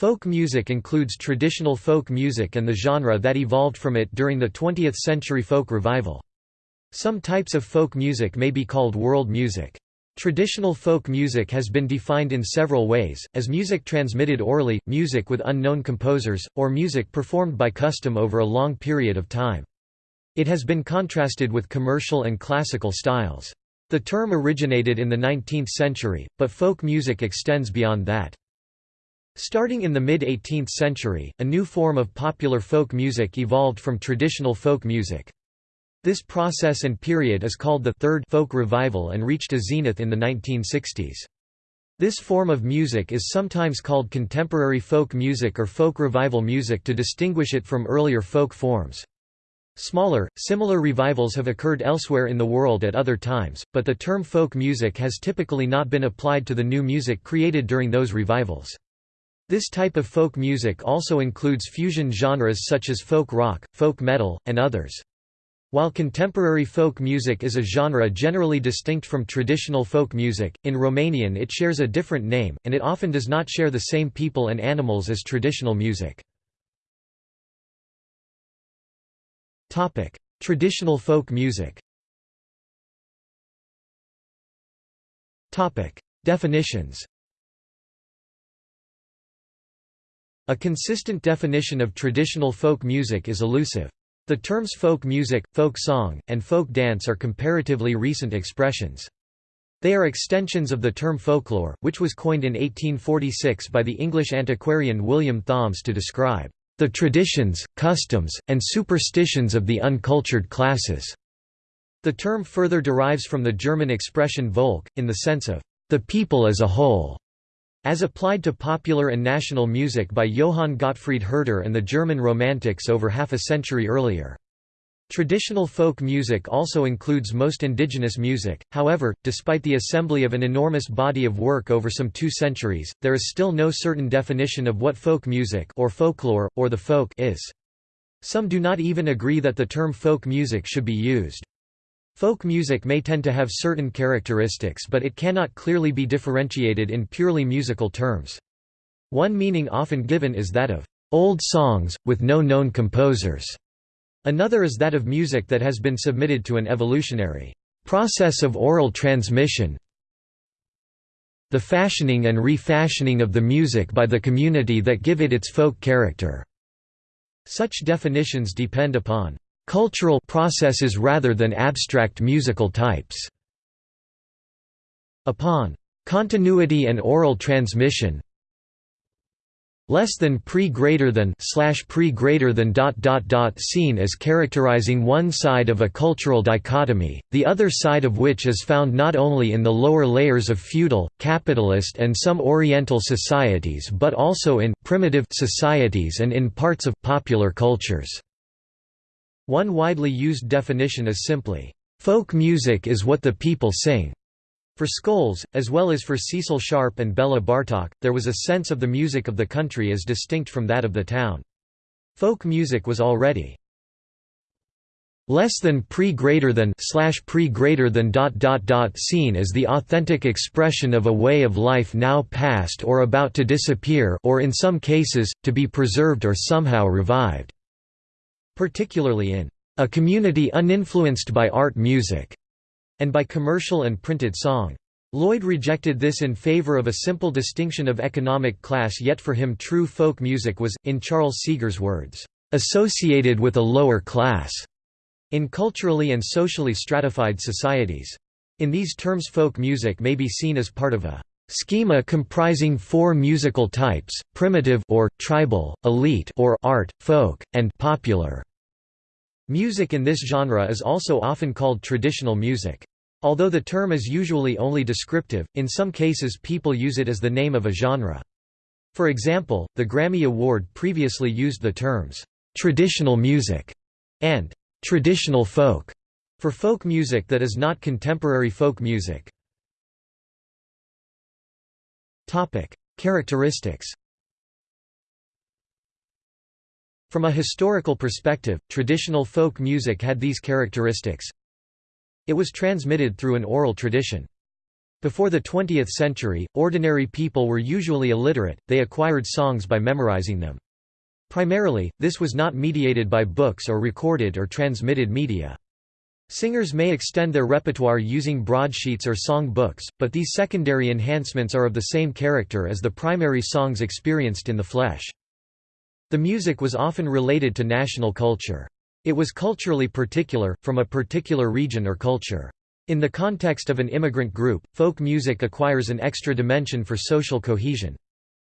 Folk music includes traditional folk music and the genre that evolved from it during the 20th century folk revival. Some types of folk music may be called world music. Traditional folk music has been defined in several ways, as music transmitted orally, music with unknown composers, or music performed by custom over a long period of time. It has been contrasted with commercial and classical styles. The term originated in the 19th century, but folk music extends beyond that. Starting in the mid-18th century, a new form of popular folk music evolved from traditional folk music. This process and period is called the Third Folk Revival and reached a zenith in the 1960s. This form of music is sometimes called contemporary folk music or folk revival music to distinguish it from earlier folk forms. Smaller, similar revivals have occurred elsewhere in the world at other times, but the term folk music has typically not been applied to the new music created during those revivals. This type of folk music also includes fusion genres such as folk rock, folk metal, and others. While contemporary folk music is a genre generally distinct from traditional folk music, in Romanian it shares a different name, and it often does not share the same people and animals as traditional music. Traditional folk music Definitions A consistent definition of traditional folk music is elusive. The terms folk music, folk song, and folk dance are comparatively recent expressions. They are extensions of the term folklore, which was coined in 1846 by the English antiquarian William Thoms to describe the traditions, customs, and superstitions of the uncultured classes. The term further derives from the German expression Volk, in the sense of the people as a whole. As applied to popular and national music by Johann Gottfried Herder and the German Romantics over half a century earlier. Traditional folk music also includes most indigenous music, however, despite the assembly of an enormous body of work over some two centuries, there is still no certain definition of what folk music or folklore, or the folk is. Some do not even agree that the term folk music should be used. Folk music may tend to have certain characteristics but it cannot clearly be differentiated in purely musical terms. One meaning often given is that of old songs, with no known composers. Another is that of music that has been submitted to an evolutionary process of oral transmission the fashioning and refashioning of the music by the community that give it its folk character. Such definitions depend upon cultural processes rather than abstract musical types. Upon continuity and oral transmission less than pre greater than slash pre greater than dot dot dot seen as characterizing one side of a cultural dichotomy, the other side of which is found not only in the lower layers of feudal, capitalist and some oriental societies but also in primitive societies and in parts of popular cultures. One widely used definition is simply, "...folk music is what the people sing." For Scholes, as well as for Cecil Sharp and Bela Bartok, there was a sense of the music of the country as distinct from that of the town. Folk music was already less than pre greater than slash pre greater than dot dot dot seen as the authentic expression of a way of life now past or about to disappear or in some cases to be preserved or somehow revived particularly in a community uninfluenced by art music and by commercial and printed song. Lloyd rejected this in favor of a simple distinction of economic class yet for him true folk music was, in Charles Seeger's words, "...associated with a lower class." in culturally and socially stratified societies. In these terms folk music may be seen as part of a schema comprising four musical types, primitive or tribal, elite or art, folk, and popular. Music in this genre is also often called traditional music. Although the term is usually only descriptive, in some cases people use it as the name of a genre. For example, the Grammy Award previously used the terms, "...traditional music", and "...traditional folk", for folk music that is not contemporary folk music. Characteristics From a historical perspective, traditional folk music had these characteristics. It was transmitted through an oral tradition. Before the 20th century, ordinary people were usually illiterate, they acquired songs by memorizing them. Primarily, this was not mediated by books or recorded or transmitted media. Singers may extend their repertoire using broadsheets or song books, but these secondary enhancements are of the same character as the primary songs experienced in the flesh. The music was often related to national culture. It was culturally particular, from a particular region or culture. In the context of an immigrant group, folk music acquires an extra dimension for social cohesion.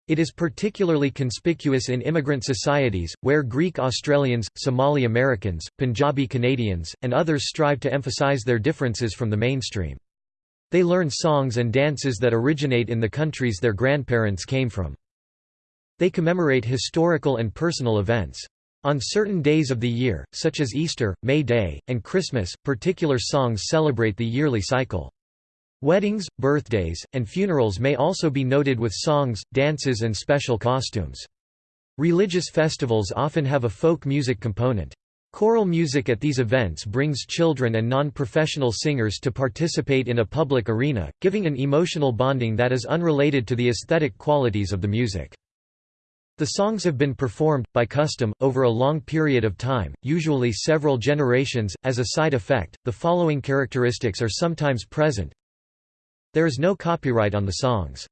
It is particularly conspicuous in immigrant societies, where Greek Australians, Somali Americans, Punjabi Canadians, and others strive to emphasize their differences from the mainstream. They learn songs and dances that originate in the countries their grandparents came from. They commemorate historical and personal events. On certain days of the year, such as Easter, May Day, and Christmas, particular songs celebrate the yearly cycle. Weddings, birthdays, and funerals may also be noted with songs, dances and special costumes. Religious festivals often have a folk music component. Choral music at these events brings children and non-professional singers to participate in a public arena, giving an emotional bonding that is unrelated to the aesthetic qualities of the music. The songs have been performed, by custom, over a long period of time, usually several generations. As a side effect, the following characteristics are sometimes present. There is no copyright on the songs.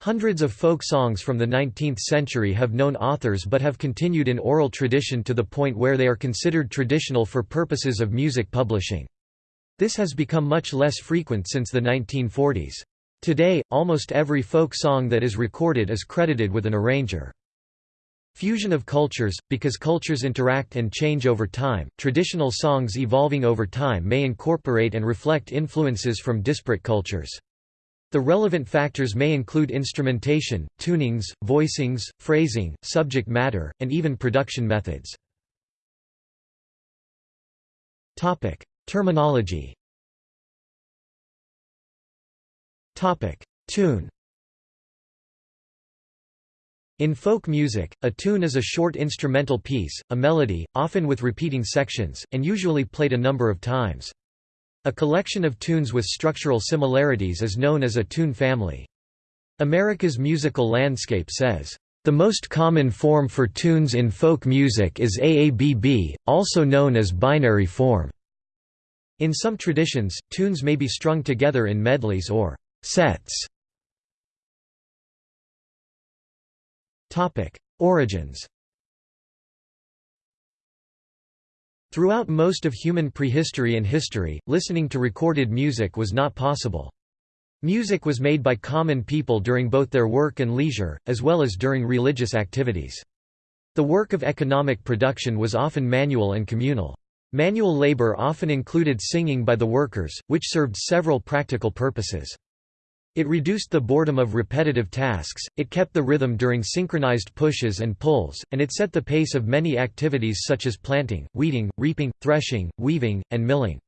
Hundreds of folk songs from the 19th century have known authors but have continued in oral tradition to the point where they are considered traditional for purposes of music publishing. This has become much less frequent since the 1940s. Today, almost every folk song that is recorded is credited with an arranger. Fusion of cultures – Because cultures interact and change over time, traditional songs evolving over time may incorporate and reflect influences from disparate cultures. The relevant factors may include instrumentation, tunings, voicings, phrasing, subject matter, and even production methods. Topic: Terminology Topic: Tune in folk music, a tune is a short instrumental piece, a melody, often with repeating sections, and usually played a number of times. A collection of tunes with structural similarities is known as a tune family. America's Musical Landscape says, "...the most common form for tunes in folk music is AABB, also known as binary form." In some traditions, tunes may be strung together in medleys or sets. Origins Throughout most of human prehistory and history, listening to recorded music was not possible. Music was made by common people during both their work and leisure, as well as during religious activities. The work of economic production was often manual and communal. Manual labor often included singing by the workers, which served several practical purposes. It reduced the boredom of repetitive tasks, it kept the rhythm during synchronized pushes and pulls, and it set the pace of many activities such as planting, weeding, reaping, threshing, weaving, and milling.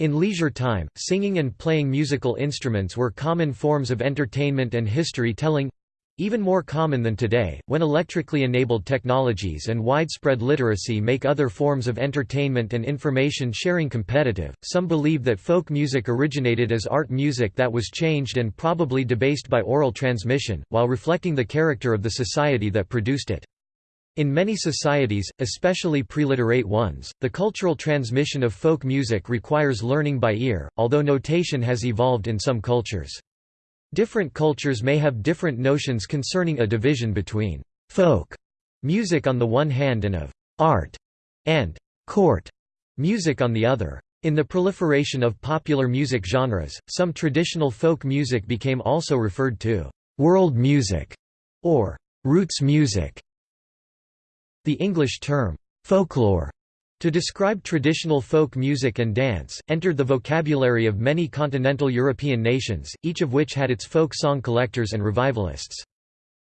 In leisure time, singing and playing musical instruments were common forms of entertainment and history telling even more common than today, when electrically enabled technologies and widespread literacy make other forms of entertainment and information sharing competitive, some believe that folk music originated as art music that was changed and probably debased by oral transmission, while reflecting the character of the society that produced it. In many societies, especially preliterate ones, the cultural transmission of folk music requires learning by ear, although notation has evolved in some cultures. Different cultures may have different notions concerning a division between folk music on the one hand and of art and court music on the other. In the proliferation of popular music genres, some traditional folk music became also referred to world music or roots music. The English term folklore to describe traditional folk music and dance, entered the vocabulary of many continental European nations, each of which had its folk song collectors and revivalists.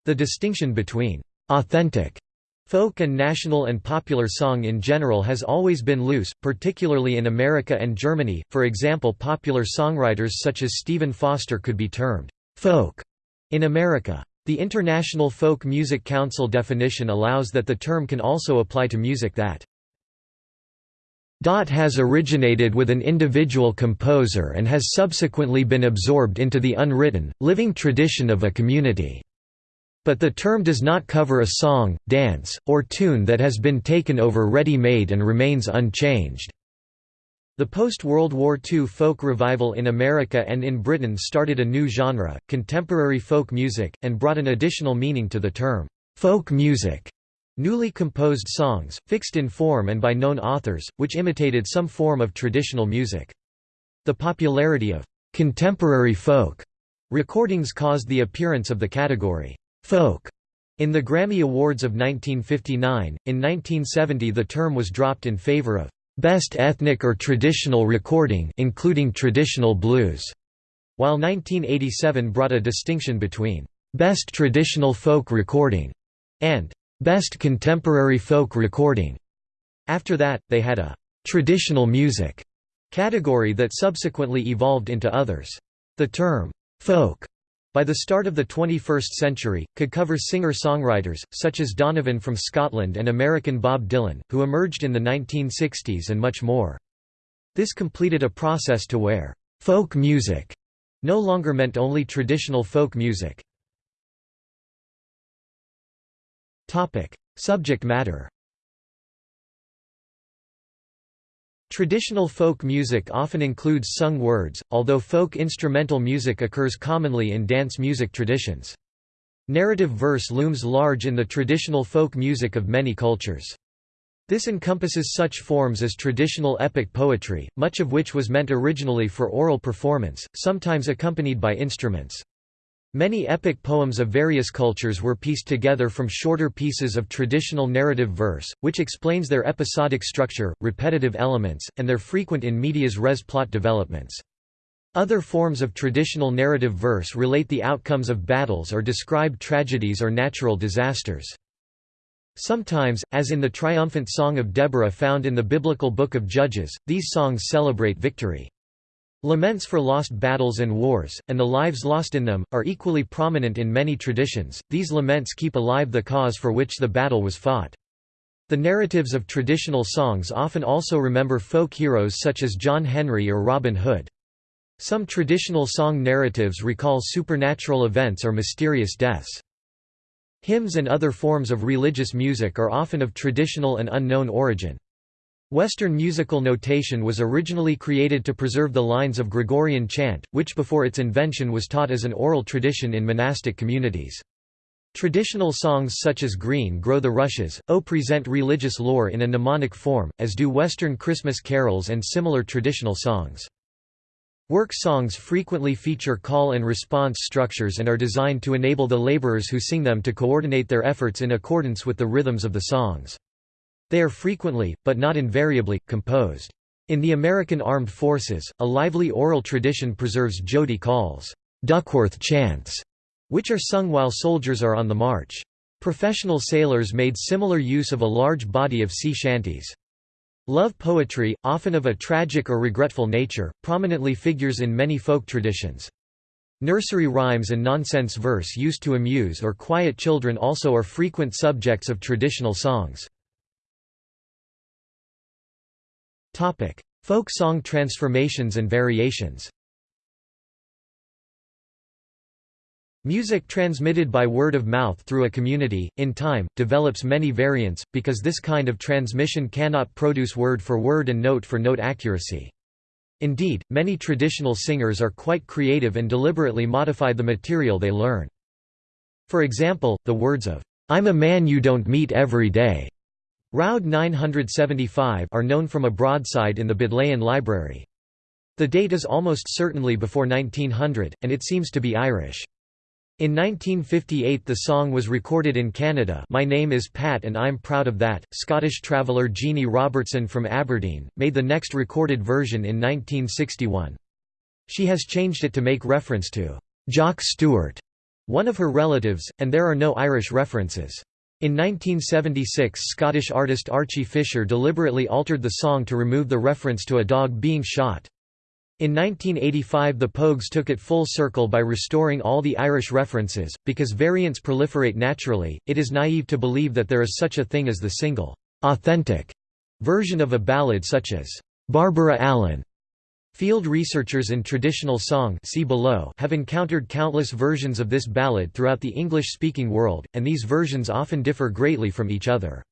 The distinction between «authentic» folk and national and popular song in general has always been loose, particularly in America and Germany, for example popular songwriters such as Stephen Foster could be termed «folk» in America. The International Folk Music Council definition allows that the term can also apply to music that Dot has originated with an individual composer and has subsequently been absorbed into the unwritten, living tradition of a community. But the term does not cover a song, dance, or tune that has been taken over ready-made and remains unchanged. The post-World War II folk revival in America and in Britain started a new genre, contemporary folk music, and brought an additional meaning to the term, folk music. Newly composed songs, fixed in form and by known authors, which imitated some form of traditional music. The popularity of «contemporary folk» recordings caused the appearance of the category «folk» in the Grammy Awards of 1959. In 1970 the term was dropped in favor of «best ethnic or traditional recording including traditional blues», while 1987 brought a distinction between «best traditional folk recording» and Best Contemporary Folk Recording. After that, they had a traditional music category that subsequently evolved into others. The term folk by the start of the 21st century, could cover singer-songwriters, such as Donovan from Scotland and American Bob Dylan, who emerged in the 1960s and much more. This completed a process to where «folk music» no longer meant only traditional folk music. Topic: Subject matter. Traditional folk music often includes sung words, although folk instrumental music occurs commonly in dance music traditions. Narrative verse looms large in the traditional folk music of many cultures. This encompasses such forms as traditional epic poetry, much of which was meant originally for oral performance, sometimes accompanied by instruments. Many epic poems of various cultures were pieced together from shorter pieces of traditional narrative verse, which explains their episodic structure, repetitive elements, and their frequent in medias res plot developments. Other forms of traditional narrative verse relate the outcomes of battles or describe tragedies or natural disasters. Sometimes, as in the triumphant Song of Deborah found in the biblical Book of Judges, these songs celebrate victory. Laments for lost battles and wars, and the lives lost in them, are equally prominent in many traditions. These laments keep alive the cause for which the battle was fought. The narratives of traditional songs often also remember folk heroes such as John Henry or Robin Hood. Some traditional song narratives recall supernatural events or mysterious deaths. Hymns and other forms of religious music are often of traditional and unknown origin. Western musical notation was originally created to preserve the lines of Gregorian chant, which before its invention was taught as an oral tradition in monastic communities. Traditional songs such as Green Grow the Rushes, O present religious lore in a mnemonic form, as do Western Christmas carols and similar traditional songs. Work songs frequently feature call and response structures and are designed to enable the laborers who sing them to coordinate their efforts in accordance with the rhythms of the songs. They are frequently, but not invariably, composed. In the American Armed Forces, a lively oral tradition preserves Jody calls, Duckworth chants, which are sung while soldiers are on the march. Professional sailors made similar use of a large body of sea shanties. Love poetry, often of a tragic or regretful nature, prominently figures in many folk traditions. Nursery rhymes and nonsense verse used to amuse or quiet children also are frequent subjects of traditional songs. Folk song transformations and variations Music transmitted by word of mouth through a community, in time, develops many variants, because this kind of transmission cannot produce word for word and note for note accuracy. Indeed, many traditional singers are quite creative and deliberately modify the material they learn. For example, the words of, "'I'm a man you don't meet every day' Roud 975 are known from a broadside in the Bodleian Library. The date is almost certainly before 1900, and it seems to be Irish. In 1958 the song was recorded in Canada My name is Pat and I'm proud of that. Scottish traveller Jeanie Robertson from Aberdeen, made the next recorded version in 1961. She has changed it to make reference to Jock Stewart, one of her relatives, and there are no Irish references. In 1976 Scottish artist Archie Fisher deliberately altered the song to remove the reference to a dog being shot. In 1985 the Pogues took it full circle by restoring all the Irish references, because variants proliferate naturally, it is naive to believe that there is such a thing as the single, authentic version of a ballad such as Barbara Allen. Field researchers in traditional song see below have encountered countless versions of this ballad throughout the English-speaking world, and these versions often differ greatly from each other.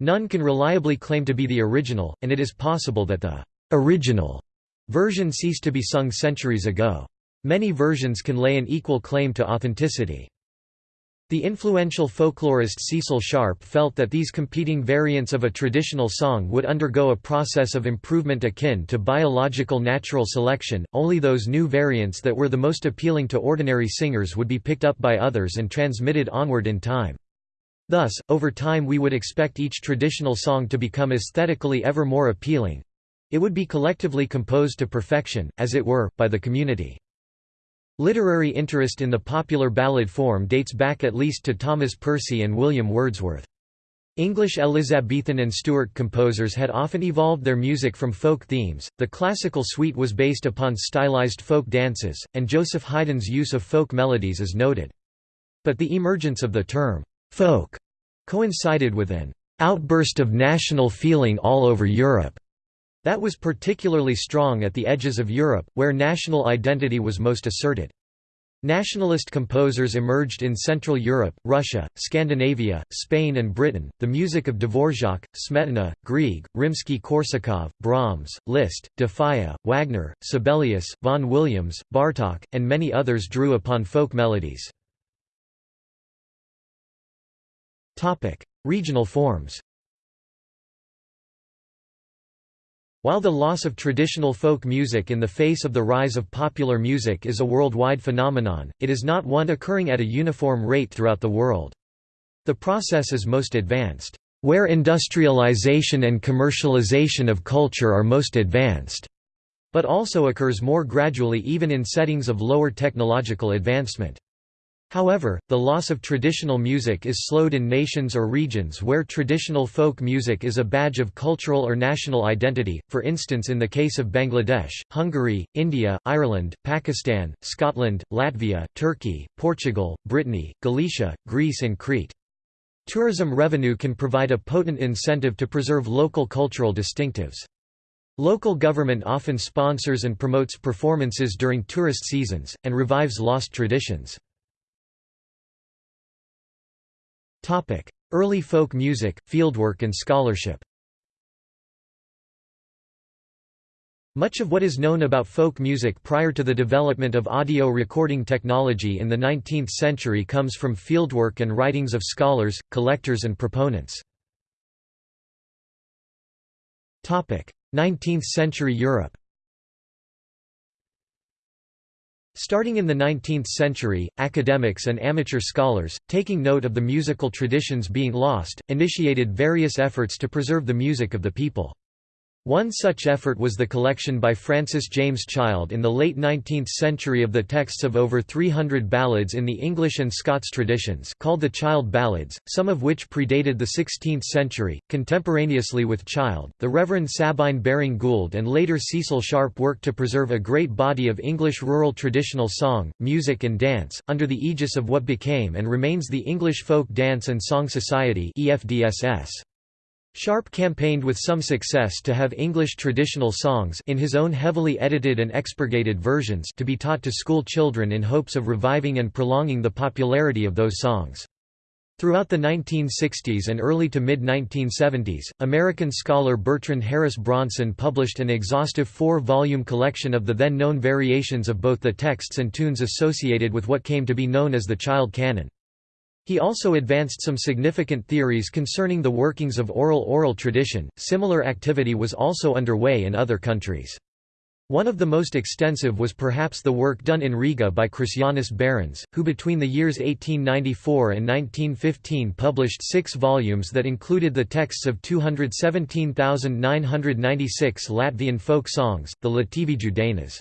None can reliably claim to be the original, and it is possible that the original version ceased to be sung centuries ago. Many versions can lay an equal claim to authenticity. The influential folklorist Cecil Sharp felt that these competing variants of a traditional song would undergo a process of improvement akin to biological natural selection, only those new variants that were the most appealing to ordinary singers would be picked up by others and transmitted onward in time. Thus, over time we would expect each traditional song to become aesthetically ever more appealing. It would be collectively composed to perfection, as it were, by the community. Literary interest in the popular ballad form dates back at least to Thomas Percy and William Wordsworth. English Elizabethan and Stuart composers had often evolved their music from folk themes, the classical suite was based upon stylized folk dances, and Joseph Haydn's use of folk melodies is noted. But the emergence of the term, folk, coincided with an outburst of national feeling all over Europe. That was particularly strong at the edges of Europe, where national identity was most asserted. Nationalist composers emerged in Central Europe, Russia, Scandinavia, Spain and Britain. The music of Dvorak, Smetana, Grieg, Rimsky-Korsakov, Brahms, Liszt, De Wagner, Sibelius, Vaughan Williams, Bartók, and many others drew upon folk melodies. Regional forms While the loss of traditional folk music in the face of the rise of popular music is a worldwide phenomenon, it is not one occurring at a uniform rate throughout the world. The process is most advanced, where industrialization and commercialization of culture are most advanced, but also occurs more gradually even in settings of lower technological advancement. However, the loss of traditional music is slowed in nations or regions where traditional folk music is a badge of cultural or national identity, for instance in the case of Bangladesh, Hungary, India, Ireland, Pakistan, Scotland, Latvia, Turkey, Portugal, Brittany, Galicia, Greece and Crete. Tourism revenue can provide a potent incentive to preserve local cultural distinctives. Local government often sponsors and promotes performances during tourist seasons, and revives lost traditions. Early folk music, fieldwork and scholarship. Much of what is known about folk music prior to the development of audio recording technology in the 19th century comes from fieldwork and writings of scholars, collectors and proponents. 19th century Europe Starting in the 19th century, academics and amateur scholars, taking note of the musical traditions being lost, initiated various efforts to preserve the music of the people. One such effort was the collection by Francis James Child in the late 19th century of the texts of over 300 ballads in the English and Scots traditions called the Child Ballads, some of which predated the 16th century. Contemporaneously with Child, the Reverend Sabine Baring Gould and later Cecil Sharp worked to preserve a great body of English rural traditional song, music and dance, under the aegis of what became and remains the English Folk Dance and Song Society EFDSS. Sharp campaigned with some success to have English traditional songs in his own heavily edited and expurgated versions to be taught to school children in hopes of reviving and prolonging the popularity of those songs. Throughout the 1960s and early to mid-1970s, American scholar Bertrand Harris Bronson published an exhaustive four-volume collection of the then-known variations of both the texts and tunes associated with what came to be known as the Child Canon. He also advanced some significant theories concerning the workings of oral-oral tradition. Similar activity was also underway in other countries. One of the most extensive was perhaps the work done in Riga by Krišjānis Barons, who between the years 1894 and 1915 published six volumes that included the texts of 217,996 Latvian folk songs, the Latvijas dainas.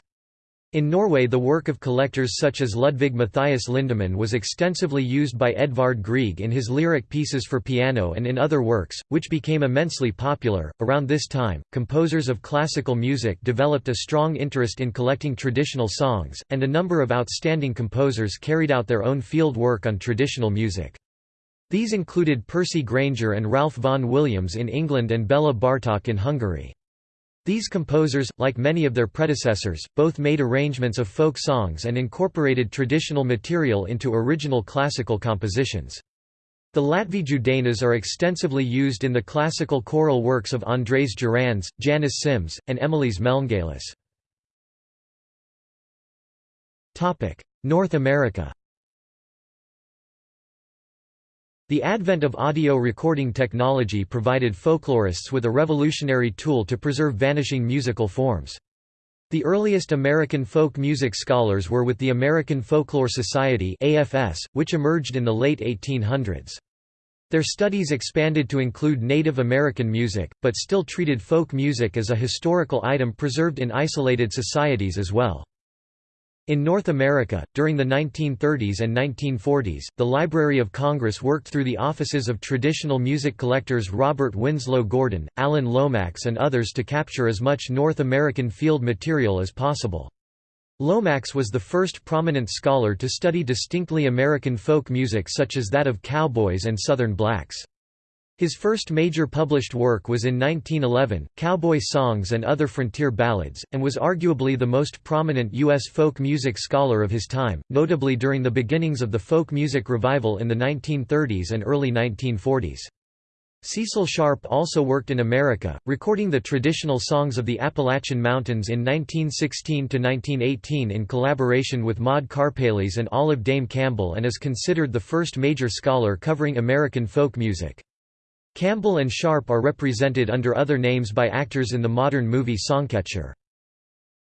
In Norway the work of collectors such as Ludvig Matthias Lindemann was extensively used by Edvard Grieg in his lyric pieces for piano and in other works, which became immensely popular. Around this time, composers of classical music developed a strong interest in collecting traditional songs, and a number of outstanding composers carried out their own field work on traditional music. These included Percy Grainger and Ralph Vaughan Williams in England and Bela Bartok in Hungary. These composers, like many of their predecessors, both made arrangements of folk songs and incorporated traditional material into original classical compositions. The Latvijudanas Dainas are extensively used in the classical choral works of Andrejs Jurjāns, Janis Sims, and Emilis Melngailis. North America The advent of audio recording technology provided folklorists with a revolutionary tool to preserve vanishing musical forms. The earliest American folk music scholars were with the American Folklore Society AFS, which emerged in the late 1800s. Their studies expanded to include Native American music, but still treated folk music as a historical item preserved in isolated societies as well. In North America, during the 1930s and 1940s, the Library of Congress worked through the offices of traditional music collectors Robert Winslow Gordon, Alan Lomax and others to capture as much North American field material as possible. Lomax was the first prominent scholar to study distinctly American folk music such as that of cowboys and Southern blacks. His first major published work was in 1911, Cowboy Songs and Other Frontier Ballads, and was arguably the most prominent U.S. folk music scholar of his time, notably during the beginnings of the folk music revival in the 1930s and early 1940s. Cecil Sharp also worked in America, recording the traditional songs of the Appalachian Mountains in 1916–1918 in collaboration with Maud Karpeles and Olive Dame Campbell and is considered the first major scholar covering American folk music. Campbell and Sharp are represented under other names by actors in the modern movie Songcatcher.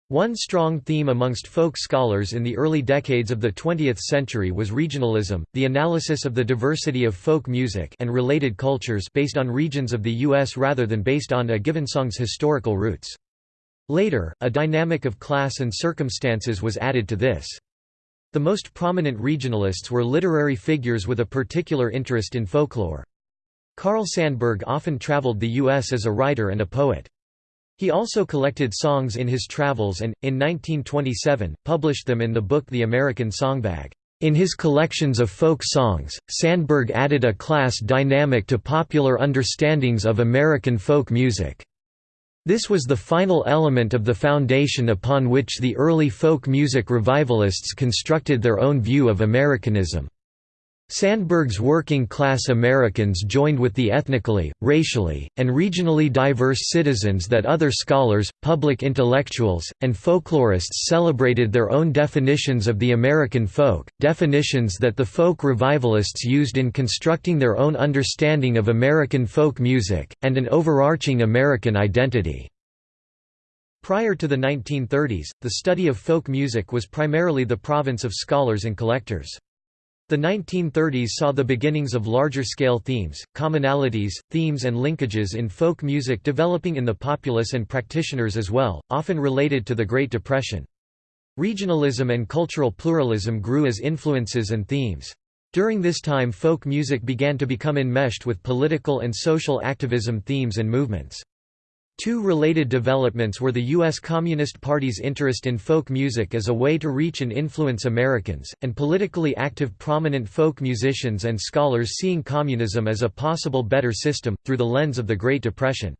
One strong theme amongst folk scholars in the early decades of the 20th century was regionalism, the analysis of the diversity of folk music and related cultures based on regions of the U.S. rather than based on a given song's historical roots. Later, a dynamic of class and circumstances was added to this. The most prominent regionalists were literary figures with a particular interest in folklore. Carl Sandburg often traveled the U.S. as a writer and a poet. He also collected songs in his travels and, in 1927, published them in the book The American Songbag. In his collections of folk songs, Sandburg added a class dynamic to popular understandings of American folk music. This was the final element of the foundation upon which the early folk music revivalists constructed their own view of Americanism. Sandburg's working-class Americans joined with the ethnically, racially, and regionally diverse citizens that other scholars, public intellectuals, and folklorists celebrated their own definitions of the American folk, definitions that the folk revivalists used in constructing their own understanding of American folk music, and an overarching American identity. Prior to the 1930s, the study of folk music was primarily the province of scholars and collectors. The 1930s saw the beginnings of larger-scale themes, commonalities, themes and linkages in folk music developing in the populace and practitioners as well, often related to the Great Depression. Regionalism and cultural pluralism grew as influences and themes. During this time folk music began to become enmeshed with political and social activism themes and movements. Two related developments were the U.S. Communist Party's interest in folk music as a way to reach and influence Americans, and politically active prominent folk musicians and scholars seeing communism as a possible better system, through the lens of the Great Depression.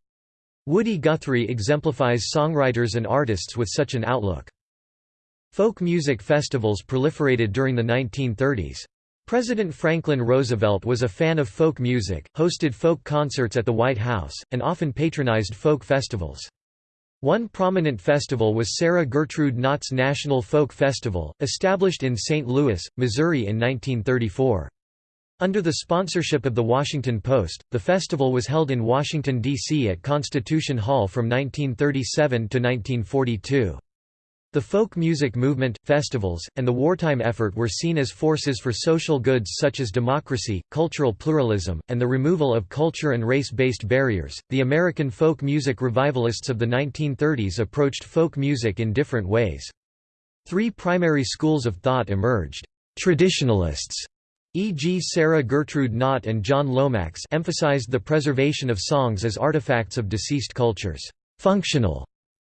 Woody Guthrie exemplifies songwriters and artists with such an outlook. Folk music festivals proliferated during the 1930s. President Franklin Roosevelt was a fan of folk music, hosted folk concerts at the White House, and often patronized folk festivals. One prominent festival was Sarah Gertrude Knott's National Folk Festival, established in St. Louis, Missouri in 1934. Under the sponsorship of The Washington Post, the festival was held in Washington, D.C. at Constitution Hall from 1937 to 1942. The folk music movement, festivals, and the wartime effort were seen as forces for social goods such as democracy, cultural pluralism, and the removal of culture and race based barriers. The American folk music revivalists of the 1930s approached folk music in different ways. Three primary schools of thought emerged. Traditionalists, e.g. Sarah Gertrude Knott and John Lomax emphasized the preservation of songs as artifacts of deceased cultures. Functional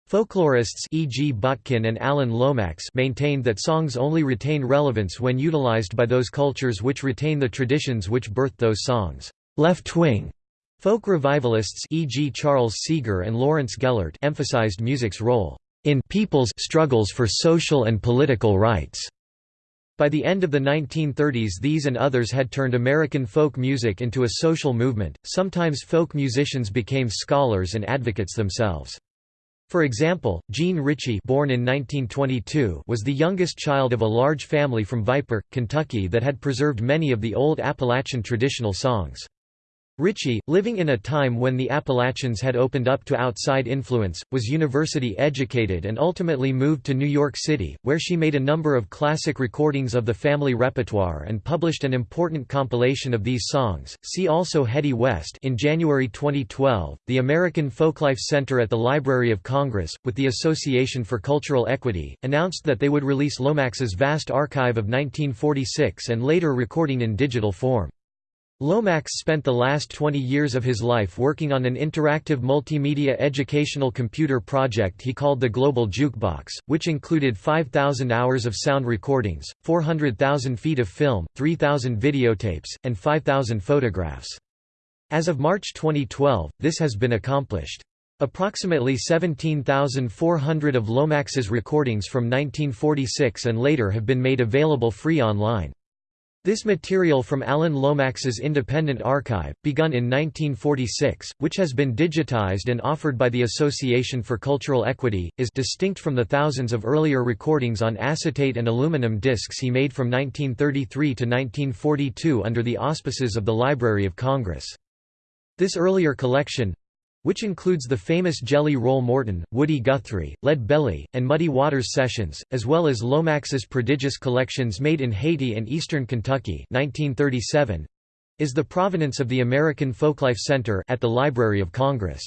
Folklorists e.g. Botkin and Alan Lomax maintained that songs only retain relevance when utilized by those cultures which retain the traditions which birthed those songs. Left-wing folk revivalists e.g. Charles Seeger and Lawrence Gellert emphasized music's role in people's struggles for social and political rights. By the end of the 1930s these and others had turned American folk music into a social movement, sometimes folk musicians became scholars and advocates themselves. For example, Jean Ritchie born in 1922 was the youngest child of a large family from Viper, Kentucky that had preserved many of the old Appalachian traditional songs. Ritchie, living in a time when the Appalachians had opened up to outside influence, was university educated and ultimately moved to New York City, where she made a number of classic recordings of the family repertoire and published an important compilation of these songs. See also Hedy West. In January 2012, the American Folklife Center at the Library of Congress, with the Association for Cultural Equity, announced that they would release Lomax's vast archive of 1946 and later recording in digital form. Lomax spent the last 20 years of his life working on an interactive multimedia educational computer project he called the Global Jukebox, which included 5,000 hours of sound recordings, 400,000 feet of film, 3,000 videotapes, and 5,000 photographs. As of March 2012, this has been accomplished. Approximately 17,400 of Lomax's recordings from 1946 and later have been made available free online. This material from Alan Lomax's independent archive, begun in 1946, which has been digitized and offered by the Association for Cultural Equity, is distinct from the thousands of earlier recordings on acetate and aluminum discs he made from 1933 to 1942 under the auspices of the Library of Congress. This earlier collection, which includes the famous Jelly Roll Morton, Woody Guthrie, Lead Belly, and Muddy Waters sessions, as well as Lomax's prodigious collections made in Haiti and eastern Kentucky 1937, is the provenance of the American Folklife Center at the Library of Congress.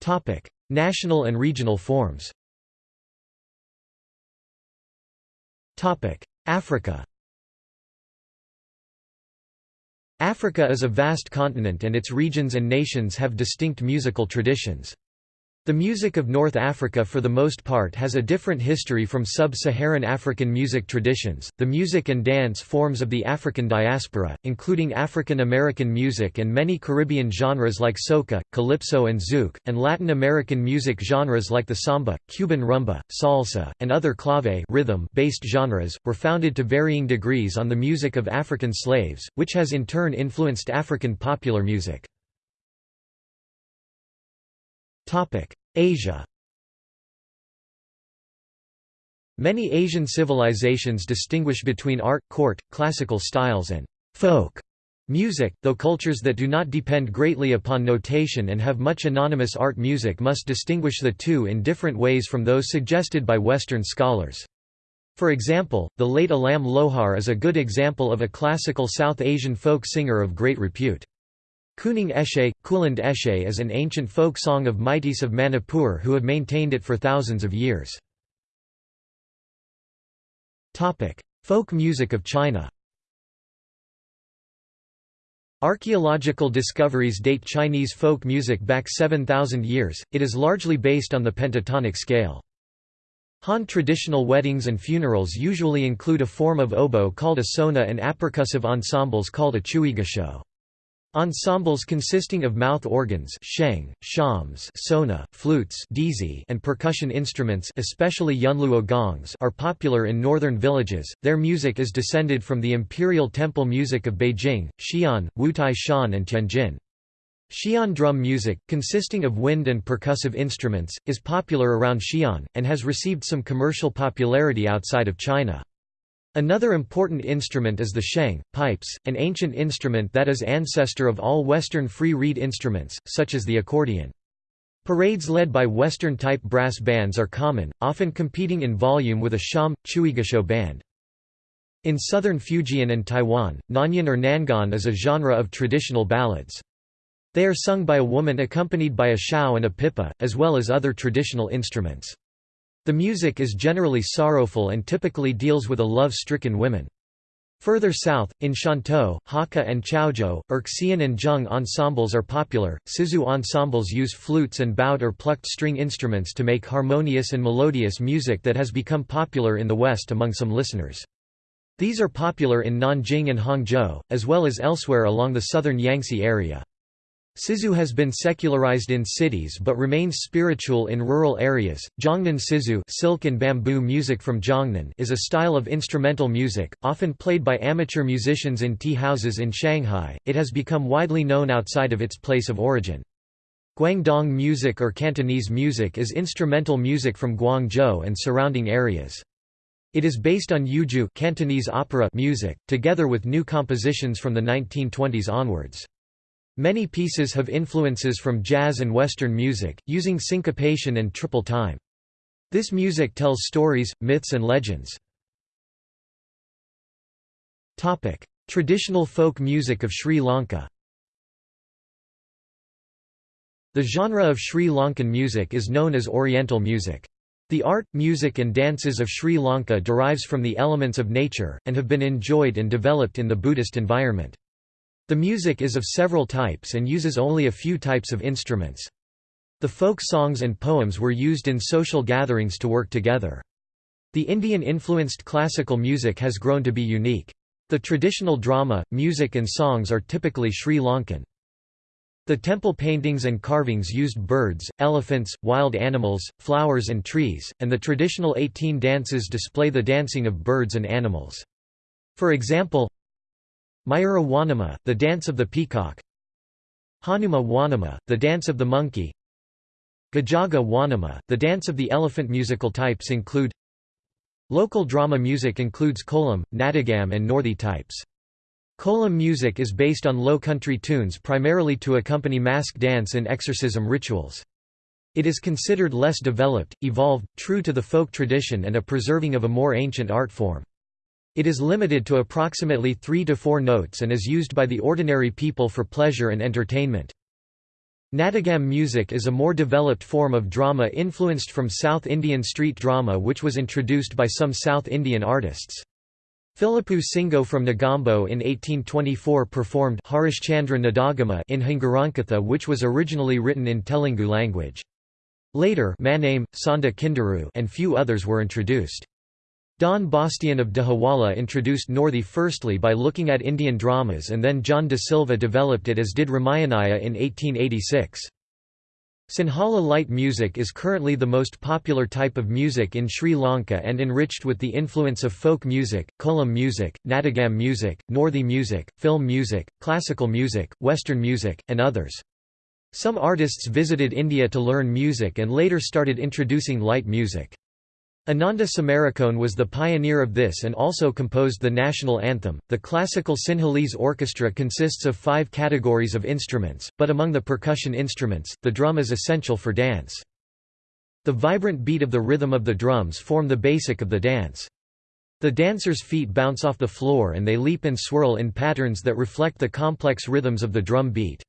Topic: National and regional forms Topic: Africa Africa is a vast continent and its regions and nations have distinct musical traditions. The music of North Africa for the most part has a different history from sub-Saharan African music traditions. The music and dance forms of the African diaspora, including African American music and many Caribbean genres like soca, calypso and zouk, and Latin American music genres like the samba, Cuban rumba, salsa, and other clave rhythm-based genres, were founded to varying degrees on the music of African slaves, which has in turn influenced African popular music. Asia Many Asian civilizations distinguish between art, court, classical styles and folk music, though cultures that do not depend greatly upon notation and have much anonymous art music must distinguish the two in different ways from those suggested by Western scholars. For example, the late Alam Lohar is a good example of a classical South Asian folk singer of great repute. Kuning Eshe, Kuland Eshe is an ancient folk song of Meiteis of Manipur who have maintained it for thousands of years. Folk music of China Archaeological discoveries date Chinese folk music back 7,000 years, it is largely based on the pentatonic scale. Han traditional weddings and funerals usually include a form of oboe called a suona and apercussive ensembles called a chuigushou. Ensembles consisting of mouth organs sheng, shawms suona, flutes dizi, and percussion instruments especially yunluo gongs are popular in northern villages. Their music is descended from the imperial temple music of Beijing, Xi'an, Wutai Shan and Tianjin. Xi'an drum music, consisting of wind and percussive instruments, is popular around Xi'an, and has received some commercial popularity outside of China. Another important instrument is the sheng, pipes, an ancient instrument that is ancestor of all Western free reed instruments, such as the accordion. Parades led by Western-type brass bands are common, often competing in volume with a shawm, chuigushou band. In southern Fujian and Taiwan, nanyin or nanguan is a genre of traditional ballads. They are sung by a woman accompanied by a xiao and a pipa, as well as other traditional instruments. The music is generally sorrowful and typically deals with a love-stricken women. Further south, in Shantou, Hakka and Chaozhou, Erxian and Zheng ensembles are popular. Sizhu ensembles use flutes and bowed or plucked string instruments to make harmonious and melodious music that has become popular in the West among some listeners. These are popular in Nanjing and Hangzhou, as well as elsewhere along the southern Yangtze area. Sizhu has been secularized in cities but remains spiritual in rural areas. Zhongnan Sizhu silk and bamboo music from Zhongnan is a style of instrumental music, often played by amateur musicians in tea houses in Shanghai. It has become widely known outside of its place of origin. Guangdong music or Cantonese music is instrumental music from Guangzhou and surrounding areas. It is based on Yueju Cantonese opera music, together with new compositions from the 1920s onwards. Many pieces have influences from jazz and Western music, using syncopation and triple time. This music tells stories, myths and legends. Traditional folk music of Sri Lanka The genre of Sri Lankan music is known as Oriental music. The art, music and dances of Sri Lanka derives from the elements of nature, and have been enjoyed and developed in the Buddhist environment. The music is of several types and uses only a few types of instruments. The folk songs and poems were used in social gatherings to work together. The Indian-influenced classical music has grown to be unique. The traditional drama, music and songs are typically Sri Lankan. The temple paintings and carvings used birds, elephants, wild animals, flowers and trees, and the traditional 18 dances display the dancing of birds and animals. For example, Mayura Wanama, the dance of the peacock Hanuma Wanama, the dance of the monkey Gajaga Wanama, the dance of the elephant Musical types include Local drama music includes kolam, natagam and northi types. Kolam music is based on low country tunes primarily to accompany mask dance and exorcism rituals. It is considered less developed, evolved, true to the folk tradition and a preserving of a more ancient art form. It is limited to approximately 3 to 4 notes and is used by the ordinary people for pleasure and entertainment. Natagam music is a more developed form of drama influenced from South Indian street drama which was introduced by some South Indian artists. Philippu Singo from Negombo in 1824 performed Harishchandra Nadagama in Hingarankatha which was originally written in Telugu language. Later Maname, Sanda Kinduru and few others were introduced. Don Bastian of Dehiwala introduced Northi firstly by looking at Indian dramas and then John de Silva developed it as did Ramayanaya in 1886. Sinhala light music is currently the most popular type of music in Sri Lanka and enriched with the influence of folk music, kolam music, natagam music, Northi music, film music, classical music, western music, and others. Some artists visited India to learn music and later started introducing light music. Ananda Samarakoon was the pioneer of this and also composed the national anthem. The classical Sinhalese orchestra consists of five categories of instruments, but among the percussion instruments, the drum is essential for dance. The vibrant beat of the rhythm of the drums form the basic of the dance. The dancers' feet bounce off the floor and they leap and swirl in patterns that reflect the complex rhythms of the drum beat.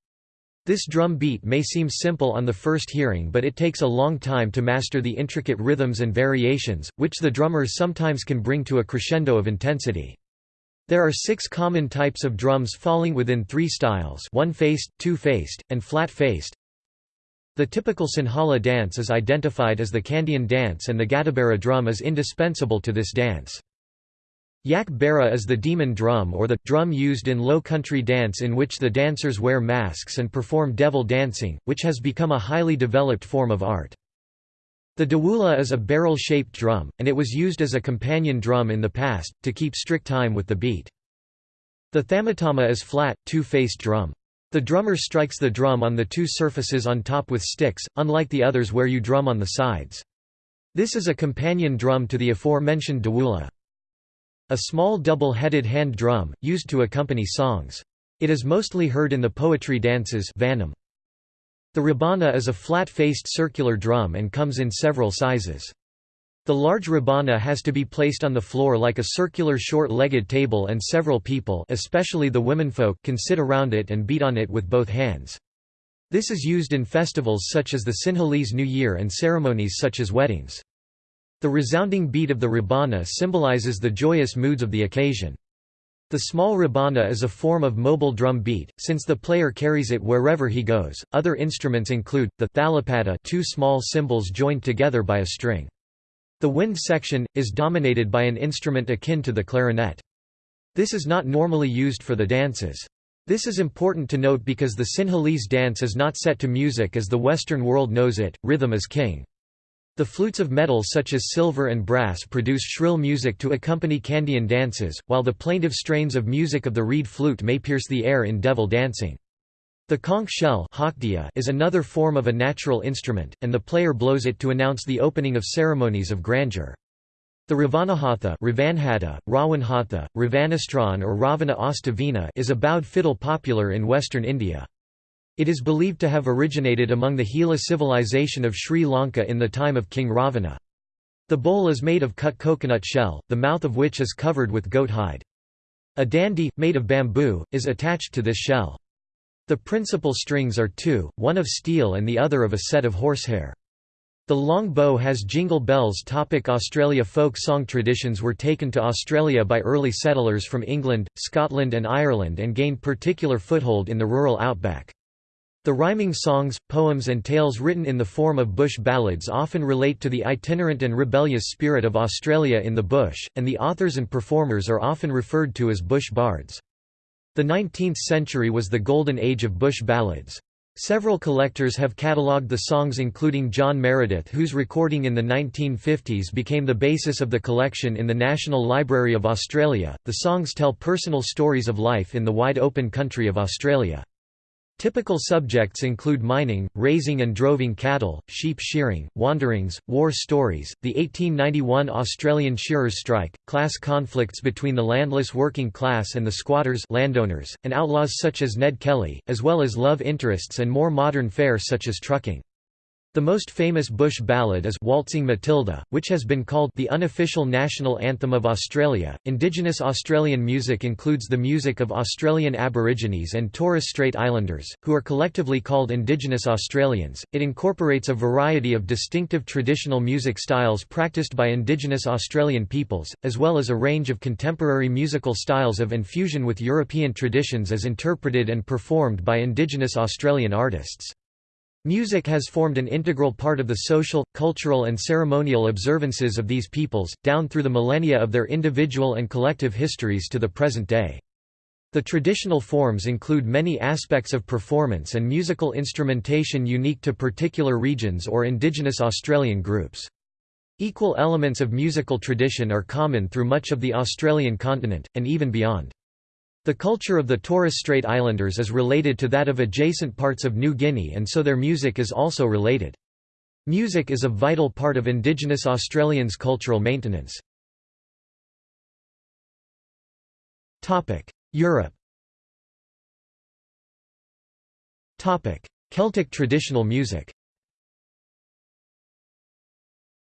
This drum beat may seem simple on the first hearing but it takes a long time to master the intricate rhythms and variations, which the drummers sometimes can bring to a crescendo of intensity. There are six common types of drums falling within three styles one-faced, two-faced, and flat-faced. The typical Sinhala dance is identified as the Kandyan dance and the Gatabera drum is indispensable to this dance. Yak Bera is the demon drum or the drum used in low country dance in which the dancers wear masks and perform devil dancing, which has become a highly developed form of art. The dawula is a barrel-shaped drum, and it was used as a companion drum in the past, to keep strict time with the beat. The thamatama is flat, two-faced drum. The drummer strikes the drum on the two surfaces on top with sticks, unlike the others where you drum on the sides. This is a companion drum to the aforementioned dawula. A small double-headed hand drum, used to accompany songs. It is mostly heard in the poetry dances. The rebana is a flat-faced circular drum and comes in several sizes. The large rebana has to be placed on the floor like a circular short-legged table and several people especially the womenfolk can sit around it and beat on it with both hands. This is used in festivals such as the Sinhalese New Year and ceremonies such as weddings. The resounding beat of the rebana symbolizes the joyous moods of the occasion. The small rebana is a form of mobile drum beat, since the player carries it wherever he goes. Other instruments include the thalapata, two small cymbals joined together by a string. The wind section is dominated by an instrument akin to the clarinet. This is not normally used for the dances. This is important to note because the Sinhalese dance is not set to music as the Western world knows it, rhythm is king. The flutes of metal such as silver and brass produce shrill music to accompany Kandyan dances, while the plaintive strains of music of the reed flute may pierce the air in devil dancing. The conch shell is another form of a natural instrument, and the player blows it to announce the opening of ceremonies of grandeur. The Ravanahatha Ravanhatha, Rawanhatha, Ravanastran or Ravana Astavina is a bowed fiddle popular in western India. It is believed to have originated among the Hela civilization of Sri Lanka in the time of King Ravana. The bowl is made of cut coconut shell, the mouth of which is covered with goat hide. A dandi, made of bamboo, is attached to this shell. The principal strings are two, one of steel and the other of a set of horsehair. The long bow has jingle bells. Topic Australia Folk song traditions were taken to Australia by early settlers from England, Scotland and Ireland and gained particular foothold in the rural outback. The rhyming songs, poems and tales written in the form of bush ballads often relate to the itinerant and rebellious spirit of Australia in the bush, and the authors and performers are often referred to as bush bards. The 19th century was the golden age of bush ballads. Several collectors have catalogued the songs including John Meredith whose recording in the 1950s became the basis of the collection in the National Library of Australia. The songs tell personal stories of life in the wide open country of Australia. Typical subjects include mining, raising and droving cattle, sheep shearing, wanderings, war stories, the 1891 Australian shearers' strike, class conflicts between the landless working class and the squatters landowners, and outlaws such as Ned Kelly, as well as love interests and more modern fare such as trucking. The most famous bush ballad is Waltzing Matilda, which has been called the unofficial national anthem of Australia. Indigenous Australian music includes the music of Australian Aborigines and Torres Strait Islanders, who are collectively called Indigenous Australians. It incorporates a variety of distinctive traditional music styles practiced by Indigenous Australian peoples, as well as a range of contemporary musical styles of infusion with European traditions as interpreted and performed by Indigenous Australian artists. Music has formed an integral part of the social, cultural and ceremonial observances of these peoples, down through the millennia of their individual and collective histories to the present day. The traditional forms include many aspects of performance and musical instrumentation unique to particular regions or indigenous Australian groups. Equal elements of musical tradition are common through much of the Australian continent, and even beyond. The culture of the Torres Strait Islanders is related to that of adjacent parts of New Guinea and so their music is also related. Music is a vital part of Indigenous Australians' cultural maintenance. Europe Celtic traditional music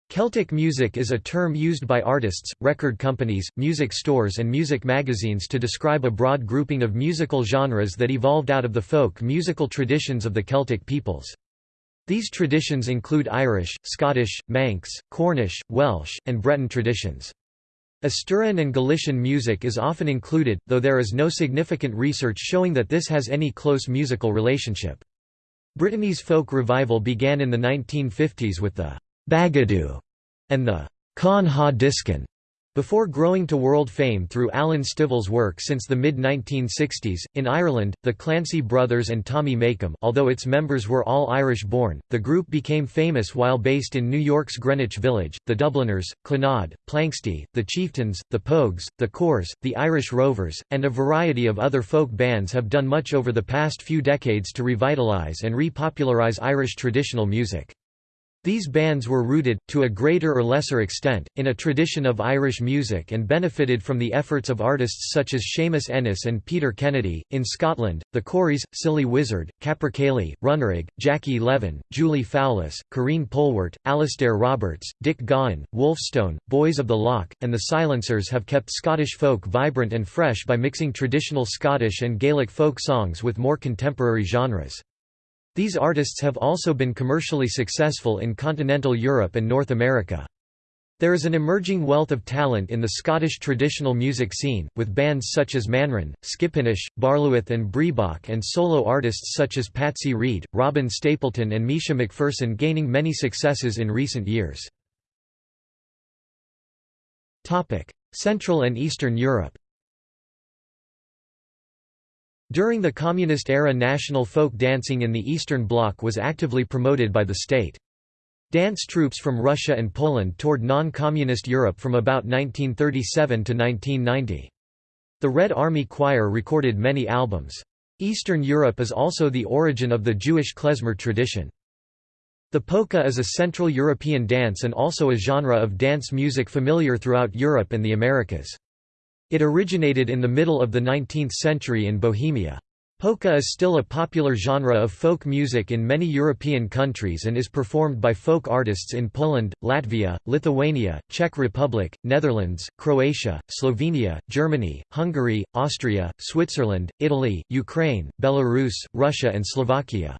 Celtic music is a term used by artists, record companies, music stores and music magazines to describe a broad grouping of musical genres that evolved out of the folk musical traditions of the Celtic peoples. These traditions include Irish, Scottish, Manx, Cornish, Welsh, and Breton traditions. Asturian and Galician music is often included, though there is no significant research showing that this has any close musical relationship. Brittany's folk revival began in the 1950s with the Bagadoù, and the Kan ha diskan, before growing to world fame through Alan Stivell's work since the mid-1960s. In Ireland, the Clancy brothers and Tommy Makem although its members were all Irish-born, the group became famous while based in New York's Greenwich Village. The Dubliners, Clannad, Planxty, the Chieftains, the Pogues, the Corrs, the Irish Rovers, and a variety of other folk bands have done much over the past few decades to revitalise and repopularise Irish traditional music. These bands were rooted, to a greater or lesser extent, in a tradition of Irish music and benefited from the efforts of artists such as Seamus Ennis and Peter Kennedy. In Scotland, the Corries, Silly Wizard, Capercaillie, Runrig, Jackie Leven, Julie Fowlis, Karine Polwart, Alasdair Roberts, Dick Gaughan, Wolfstone, Boys of the Lough, and the Silencers have kept Scottish folk vibrant and fresh by mixing traditional Scottish and Gaelic folk songs with more contemporary genres. These artists have also been commercially successful in continental Europe and North America. There is an emerging wealth of talent in the Scottish traditional music scene, with bands such as Manran, Skipinnish, Barluath and Breabach and solo artists such as Patsy Reid, Robin Stapleton and Mischa Macpherson gaining many successes in recent years. Central and Eastern Europe During the Communist era national folk dancing in the Eastern Bloc was actively promoted by the state. Dance troupes from Russia and Poland toured non-communist Europe from about 1937 to 1990. The Red Army Choir recorded many albums. Eastern Europe is also the origin of the Jewish klezmer tradition. The polka is a Central European dance and also a genre of dance music familiar throughout Europe and the Americas. It originated in the middle of the 19th century in Bohemia. Polka is still a popular genre of folk music in many European countries and is performed by folk artists in Poland, Latvia, Lithuania, Czech Republic, Netherlands, Croatia, Slovenia, Germany, Hungary, Austria, Switzerland, Italy, Ukraine, Belarus, Russia and Slovakia.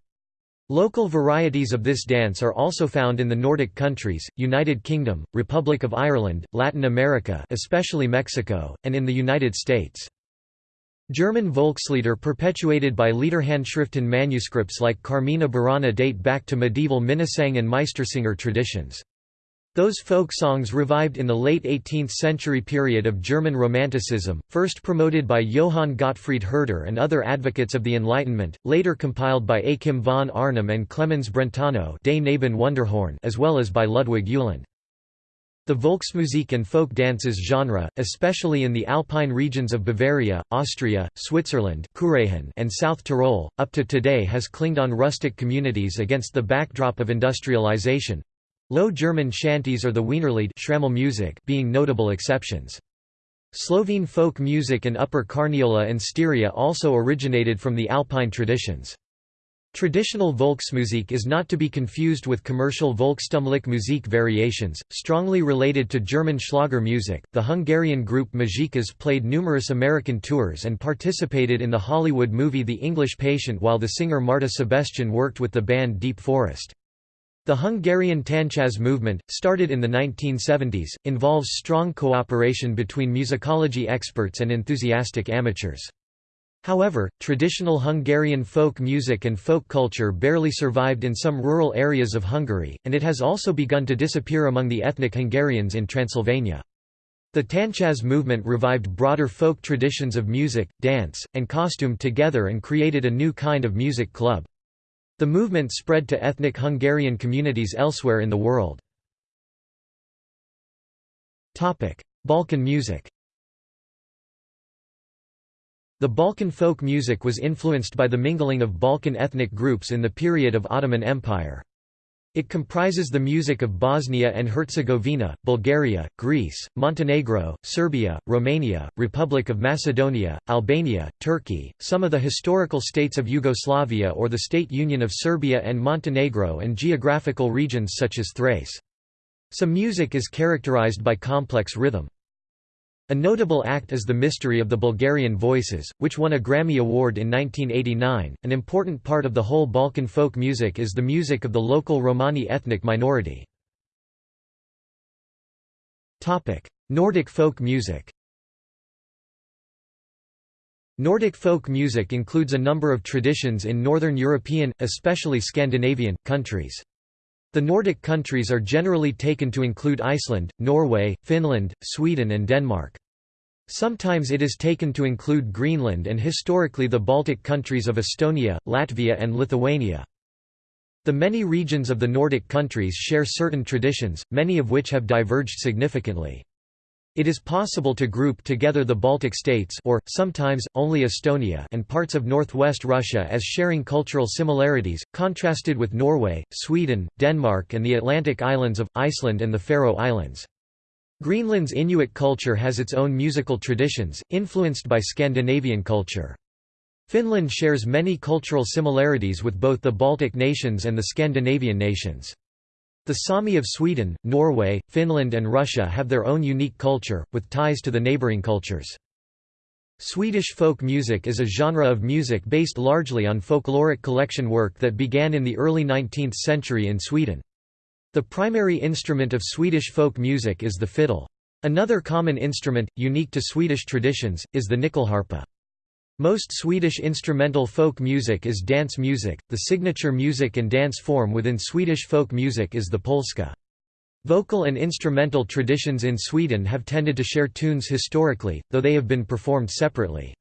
Local varieties of this dance are also found in the Nordic countries, United Kingdom, Republic of Ireland, Latin America especially Mexico, and in the United States. German Volkslieder perpetuated by Liederhandschriften manuscripts like Carmina Burana date back to medieval Minnesang and Meistersinger traditions. Those folk songs revived in the late 18th century period of German Romanticism, first promoted by Johann Gottfried Herder and other advocates of the Enlightenment, later compiled by Achim von Arnim and Clemens Brentano as well as by Ludwig Uhland. The Volksmusik and folk dances genre, especially in the alpine regions of Bavaria, Austria, Switzerland and South Tyrol, up to today has clinged on rustic communities against the backdrop of industrialization. Low German shanties or the Wienerlied music being notable exceptions. Slovene folk music and Upper Carniola and Styria also originated from the Alpine traditions. Traditional Volksmusik is not to be confused with commercial Volkstümliche Musik variations, strongly related to German Schlager music. The Hungarian group Muzsikás played numerous American tours and participated in the Hollywood movie The English Patient while the singer Márta Sebestyén worked with the band Deep Forest. The Hungarian Táncház movement, started in the 1970s, involves strong cooperation between musicology experts and enthusiastic amateurs. However, traditional Hungarian folk music and folk culture barely survived in some rural areas of Hungary, and it has also begun to disappear among the ethnic Hungarians in Transylvania. The Táncház movement revived broader folk traditions of music, dance, and costume together and created a new kind of music club. The movement spread to ethnic Hungarian communities elsewhere in the world. Balkan music the Balkan folk music was influenced by the mingling of Balkan ethnic groups in the period of Ottoman Empire. It comprises the music of Bosnia and Herzegovina, Bulgaria, Greece, Montenegro, Serbia, Romania, Republic of Macedonia, Albania, Turkey, some of the historical states of Yugoslavia or the State Union of Serbia and Montenegro and geographical regions such as Thrace. Some music is characterized by complex rhythm. A notable act is The Mystery of the Bulgarian Voices, which won a Grammy Award in 1989. An important part of the whole Balkan folk music is the music of the local Romani ethnic minority. Topic: Nordic folk music. Nordic folk music includes a number of traditions in Northern European, especially Scandinavian, countries. The Nordic countries are generally taken to include Iceland, Norway, Finland, Sweden and Denmark. Sometimes it is taken to include Greenland and historically the Baltic countries of Estonia, Latvia and Lithuania. The many regions of the Nordic countries share certain traditions, many of which have diverged significantly. It is possible to group together the Baltic states or, sometimes, only Estonia and parts of northwest Russia as sharing cultural similarities, contrasted with Norway, Sweden, Denmark and the Atlantic islands of, Iceland and the Faroe Islands. Greenland's Inuit culture has its own musical traditions, influenced by Scandinavian culture. Finland shares many cultural similarities with both the Baltic nations and the Scandinavian nations. The Sami of Sweden, Norway, Finland and Russia have their own unique culture, with ties to the neighbouring cultures. Swedish folk music is a genre of music based largely on folkloric collection work that began in the early 19th century in Sweden. The primary instrument of Swedish folk music is the fiddle. Another common instrument, unique to Swedish traditions, is the nyckelharpa. Most Swedish instrumental folk music is dance music. The signature music and dance form within Swedish folk music is the polska. Vocal and instrumental traditions in Sweden have tended to share tunes historically, though they have been performed separately.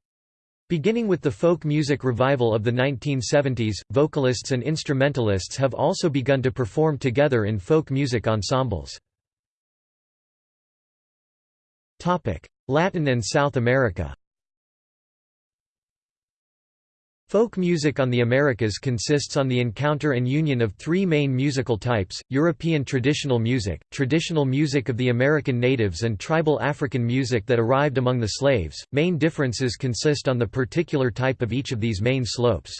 Beginning with the folk music revival of the 1970s, vocalists and instrumentalists have also begun to perform together in folk music ensembles. Latin and South America Folk music on the Americas consists on the encounter and union of three main musical types, European traditional music, traditional music of the American natives and tribal African music that arrived among the slaves. Main differences consist on the particular type of each of these main slopes.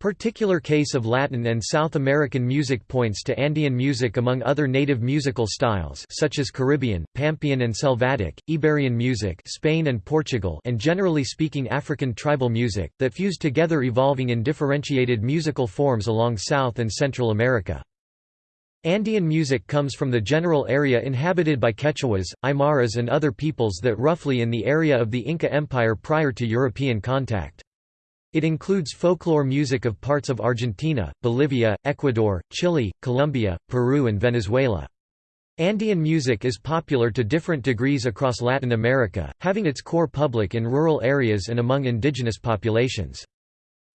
Particular case of Latin and South American music points to Andean music among other native musical styles such as Caribbean, Pampean and Selvatic, Iberian music Spain and Portugal and generally speaking African tribal music, that fused together evolving in differentiated musical forms along South and Central America. Andean music comes from the general area inhabited by Quechuas, Aymaras and other peoples that roughly in the area of the Inca Empire prior to European contact. It includes folklore music of parts of Argentina, Bolivia, Ecuador, Chile, Colombia, Peru and Venezuela. Andean music is popular to different degrees across Latin America, having its core public in rural areas and among indigenous populations.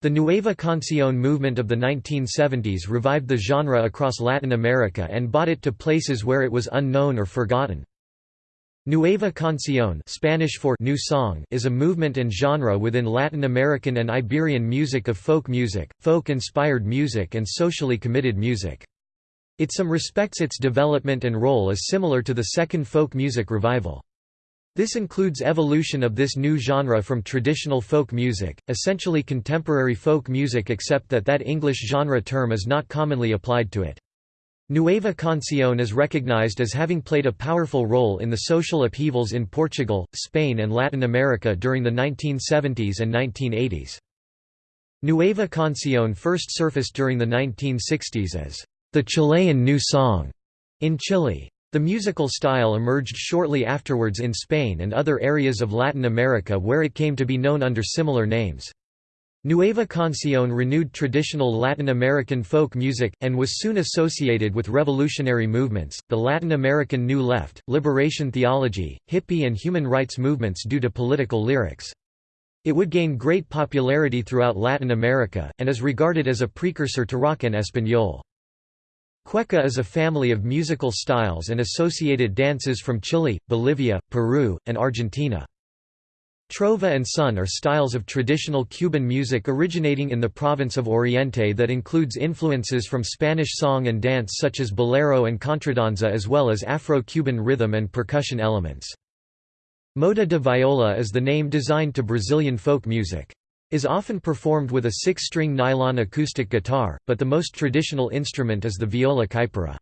The Nueva Canción movement of the 1970s revived the genre across Latin America and brought it to places where it was unknown or forgotten. Nueva Canción Spanish for new song is a movement and genre within Latin American and Iberian music of folk music, folk-inspired music and socially committed music. It some respects its development and role is similar to the second folk music revival. This includes evolution of this new genre from traditional folk music, essentially contemporary folk music except that that English genre term is not commonly applied to it. Nueva Canción is recognized as having played a powerful role in the social upheavals in Portugal, Spain and Latin America during the 1970s and 1980s. Nueva Canción first surfaced during the 1960s as the Chilean new song in Chile. The musical style emerged shortly afterwards in Spain and other areas of Latin America where it came to be known under similar names. Nueva Canción renewed traditional Latin American folk music, and was soon associated with revolutionary movements, the Latin American New Left, liberation theology, hippie and human rights movements due to political lyrics. It would gain great popularity throughout Latin America, and is regarded as a precursor to rock en español. Cueca is a family of musical styles and associated dances from Chile, Bolivia, Peru, and Argentina. Trova and son are styles of traditional Cuban music originating in the province of Oriente that includes influences from Spanish song and dance such as bolero and contradanza as well as Afro-Cuban rhythm and percussion elements. Moda de viola is the name designed to Brazilian folk music. Is often performed with a six-string nylon acoustic guitar, but the most traditional instrument is the viola caipira.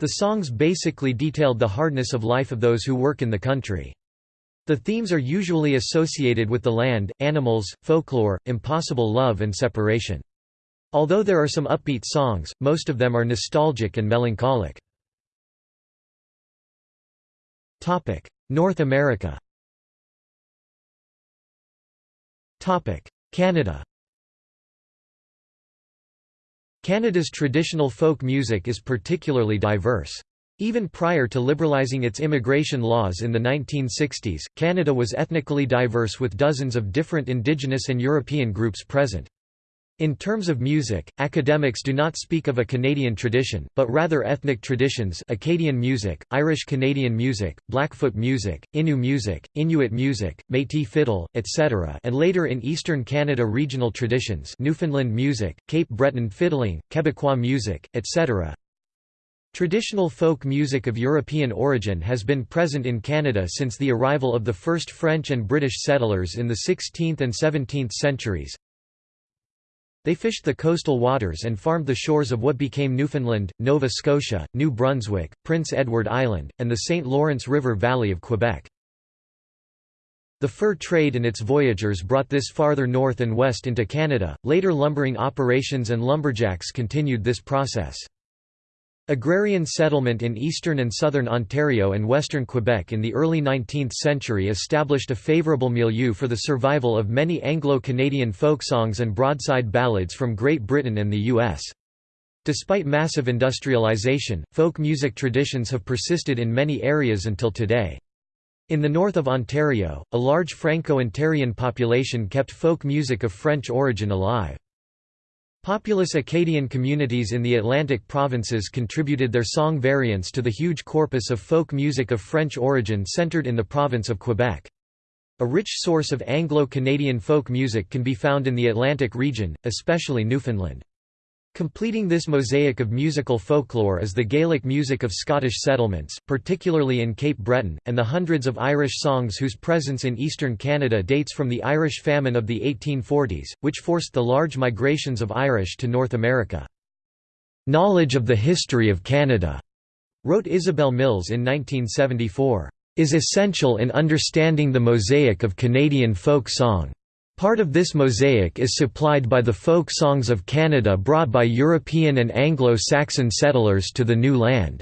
The songs basically detailed the hardness of life of those who work in the country. The themes are usually associated with the land, animals, folklore, impossible love and separation. Although there are some upbeat songs, most of them are nostalgic and melancholic. North America Canada Canada's traditional folk music is particularly diverse. Even prior to liberalizing its immigration laws in the 1960s, Canada was ethnically diverse with dozens of different Indigenous and European groups present. In terms of music, academics do not speak of a Canadian tradition, but rather ethnic traditions Acadian music, Irish-Canadian music, Blackfoot music, Innu music, Inuit music, Métis fiddle, etc. and later in Eastern Canada regional traditions Newfoundland music, Cape Breton fiddling, Quebecois music, etc. Traditional folk music of European origin has been present in Canada since the arrival of the first French and British settlers in the 16th and 17th centuries. They fished the coastal waters and farmed the shores of what became Newfoundland, Nova Scotia, New Brunswick, Prince Edward Island, and the St. Lawrence River Valley of Quebec. The fur trade and its voyageurs brought this farther north and west into Canada, later lumbering operations and lumberjacks continued this process. Agrarian settlement in eastern and southern Ontario and western Quebec in the early 19th century established a favourable milieu for the survival of many Anglo-Canadian folk songs and broadside ballads from Great Britain and the U.S. Despite massive industrialization, folk music traditions have persisted in many areas until today. In the north of Ontario, a large Franco-Ontarian population kept folk music of French origin alive. Populous Acadian communities in the Atlantic provinces contributed their song variants to the huge corpus of folk music of French origin centered in the province of Quebec. A rich source of Anglo-Canadian folk music can be found in the Atlantic region, especially Newfoundland. Completing this mosaic of musical folklore is the Gaelic music of Scottish settlements, particularly in Cape Breton, and the hundreds of Irish songs whose presence in eastern Canada dates from the Irish famine of the 1840s, which forced the large migrations of Irish to North America. "'Knowledge of the history of Canada' wrote Isabel Mills in 1974, "'is essential in understanding the mosaic of Canadian folk song. Part of this mosaic is supplied by the folk songs of Canada brought by European and Anglo-Saxon settlers to the new land.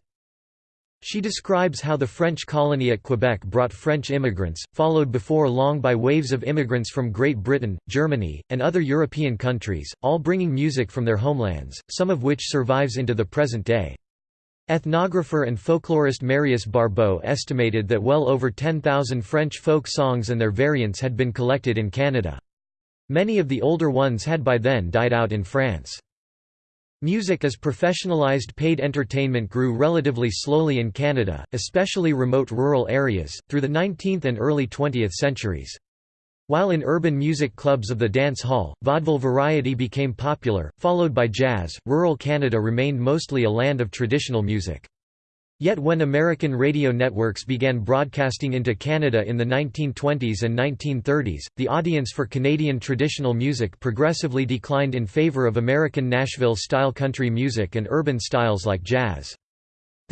She describes how the French colony at Quebec brought French immigrants, followed before long by waves of immigrants from Great Britain, Germany, and other European countries, all bringing music from their homelands, some of which survives into the present day. Ethnographer and folklorist Marius Barbeau estimated that well over 10,000 French folk songs and their variants had been collected in Canada. Many of the older ones had by then died out in France. Music as professionalized paid entertainment grew relatively slowly in Canada, especially remote rural areas, through the 19th and early 20th centuries. While in urban music clubs of the dance hall, vaudeville variety became popular, followed by jazz, rural Canada remained mostly a land of traditional music. Yet when American radio networks began broadcasting into Canada in the 1920s and 1930s, the audience for Canadian traditional music progressively declined in favor of American Nashville-style country music and urban styles like jazz.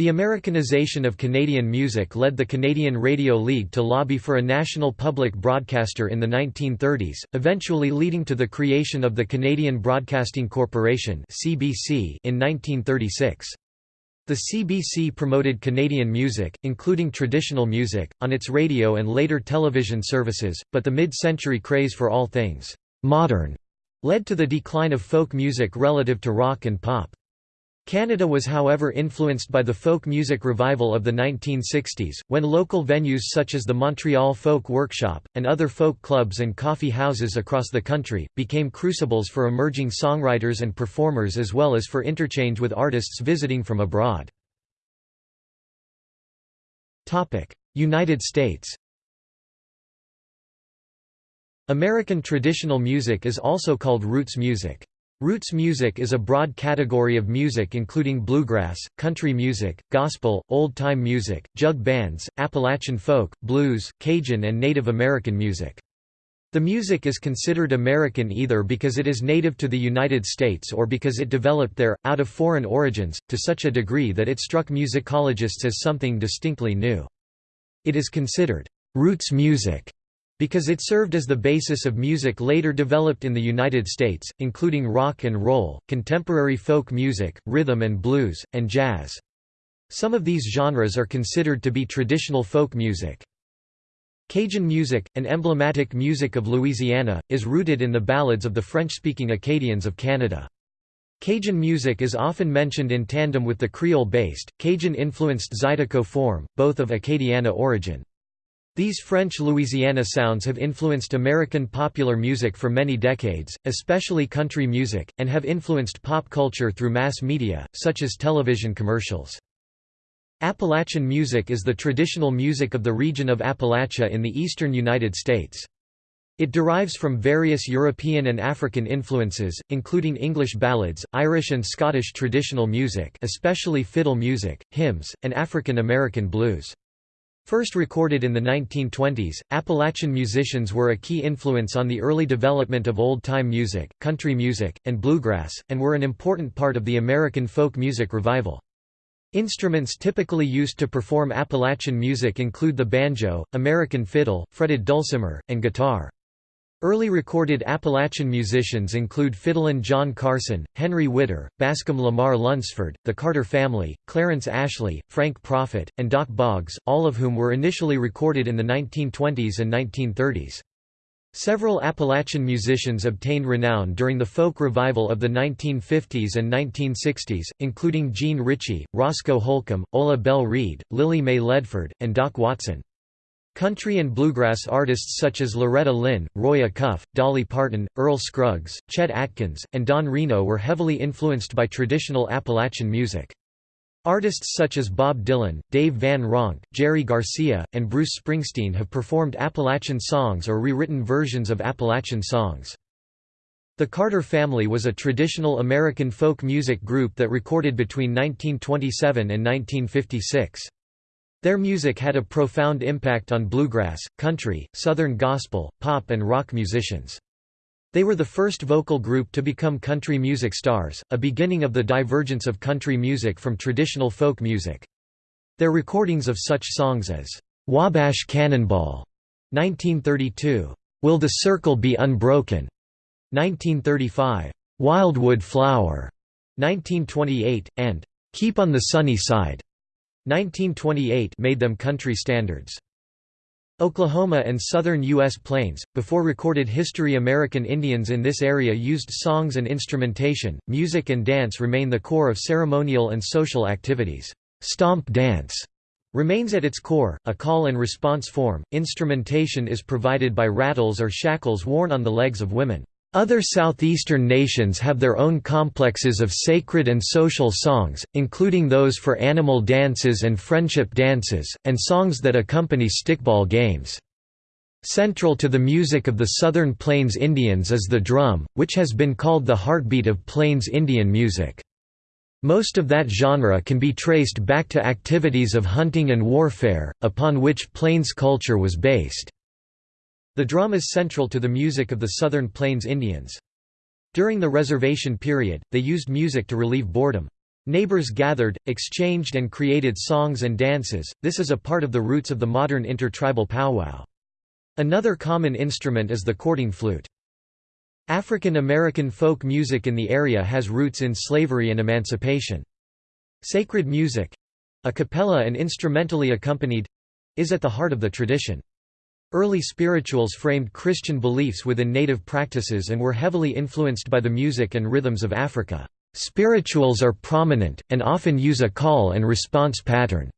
The Americanization of Canadian music led the Canadian Radio League to lobby for a national public broadcaster in the 1930s, eventually leading to the creation of the Canadian Broadcasting Corporation (CBC) in 1936. The CBC promoted Canadian music, including traditional music, on its radio and later television services, but the mid-century craze for all things «modern» led to the decline of folk music relative to rock and pop. Canada was however influenced by the folk music revival of the 1960s, when local venues such as the Montreal Folk Workshop, and other folk clubs and coffee houses across the country, became crucibles for emerging songwriters and performers as well as for interchange with artists visiting from abroad. United States American traditional music is also called roots music. Roots music is a broad category of music including bluegrass, country music, gospel, old-time music, jug bands, Appalachian folk, blues, Cajun and Native American music. The music is considered American either because it is native to the United States or because it developed there, out of foreign origins, to such a degree that it struck musicologists as something distinctly new. It is considered roots music because it served as the basis of music later developed in the United States, including rock and roll, contemporary folk music, rhythm and blues, and jazz. Some of these genres are considered to be traditional folk music. Cajun music, an emblematic music of Louisiana, is rooted in the ballads of the French-speaking Acadians of Canada. Cajun music is often mentioned in tandem with the Creole-based, Cajun-influenced Zydeco form, both of Acadiana origin. These French Louisiana sounds have influenced American popular music for many decades, especially country music, and have influenced pop culture through mass media, such as television commercials. Appalachian music is the traditional music of the region of Appalachia in the eastern United States. It derives from various European and African influences, including English ballads, Irish and Scottish traditional music especially fiddle music, hymns, and African American blues. First recorded in the 1920s, Appalachian musicians were a key influence on the early development of old-time music, country music, and bluegrass, and were an important part of the American folk music revival. Instruments typically used to perform Appalachian music include the banjo, American fiddle, fretted dulcimer, and guitar. Early recorded Appalachian musicians include fiddlin' John Carson, Henry Whitter, Bascom Lamar Lunsford, the Carter Family, Clarence Ashley, Frank Proffitt, and Dock Boggs, all of whom were initially recorded in the 1920s and 1930s. Several Appalachian musicians obtained renown during the folk revival of the 1950s and 1960s, including Jean Ritchie, Roscoe Holcomb, Ola Belle Reed, Lily May Ledford, and Doc Watson. Country and bluegrass artists such as Loretta Lynn, Roy Acuff, Dolly Parton, Earl Scruggs, Chet Atkins, and Don Reno were heavily influenced by traditional Appalachian music. Artists such as Bob Dylan, Dave Van Ronk, Jerry Garcia, and Bruce Springsteen have performed Appalachian songs or rewritten versions of Appalachian songs. The Carter Family was a traditional American folk music group that recorded between 1927 and 1956. Their music had a profound impact on bluegrass, country, southern gospel, pop and rock musicians. They were the first vocal group to become country music stars, a beginning of the divergence of country music from traditional folk music. Their recordings of such songs as, "'Wabash Cannonball' 1932, "'Will the Circle Be Unbroken' 1935, "'Wildwood Flower' 1928, and "'Keep on the Sunny Side' 1928 made them country standards. Oklahoma and southern U.S. plains, before recorded history American Indians in this area used songs and instrumentation, music and dance remain the core of ceremonial and social activities. Stomp dance remains at its core, a call and response form. Instrumentation is provided by rattles or shackles worn on the legs of women. Other southeastern nations have their own complexes of sacred and social songs, including those for animal dances and friendship dances, and songs that accompany stickball games. Central to the music of the Southern Plains Indians is the drum, which has been called the heartbeat of Plains Indian music. Most of that genre can be traced back to activities of hunting and warfare, upon which Plains culture was based. The drum is central to the music of the Southern Plains Indians. During the reservation period, they used music to relieve boredom. Neighbors gathered, exchanged and created songs and dances, this is a part of the roots of the modern intertribal powwow. Another common instrument is the courting flute. African American folk music in the area has roots in slavery and emancipation. Sacred music—a cappella and instrumentally accompanied—is at the heart of the tradition. Early spirituals framed Christian beliefs within native practices and were heavily influenced by the music and rhythms of Africa. Spirituals are prominent, and often use a call and response pattern.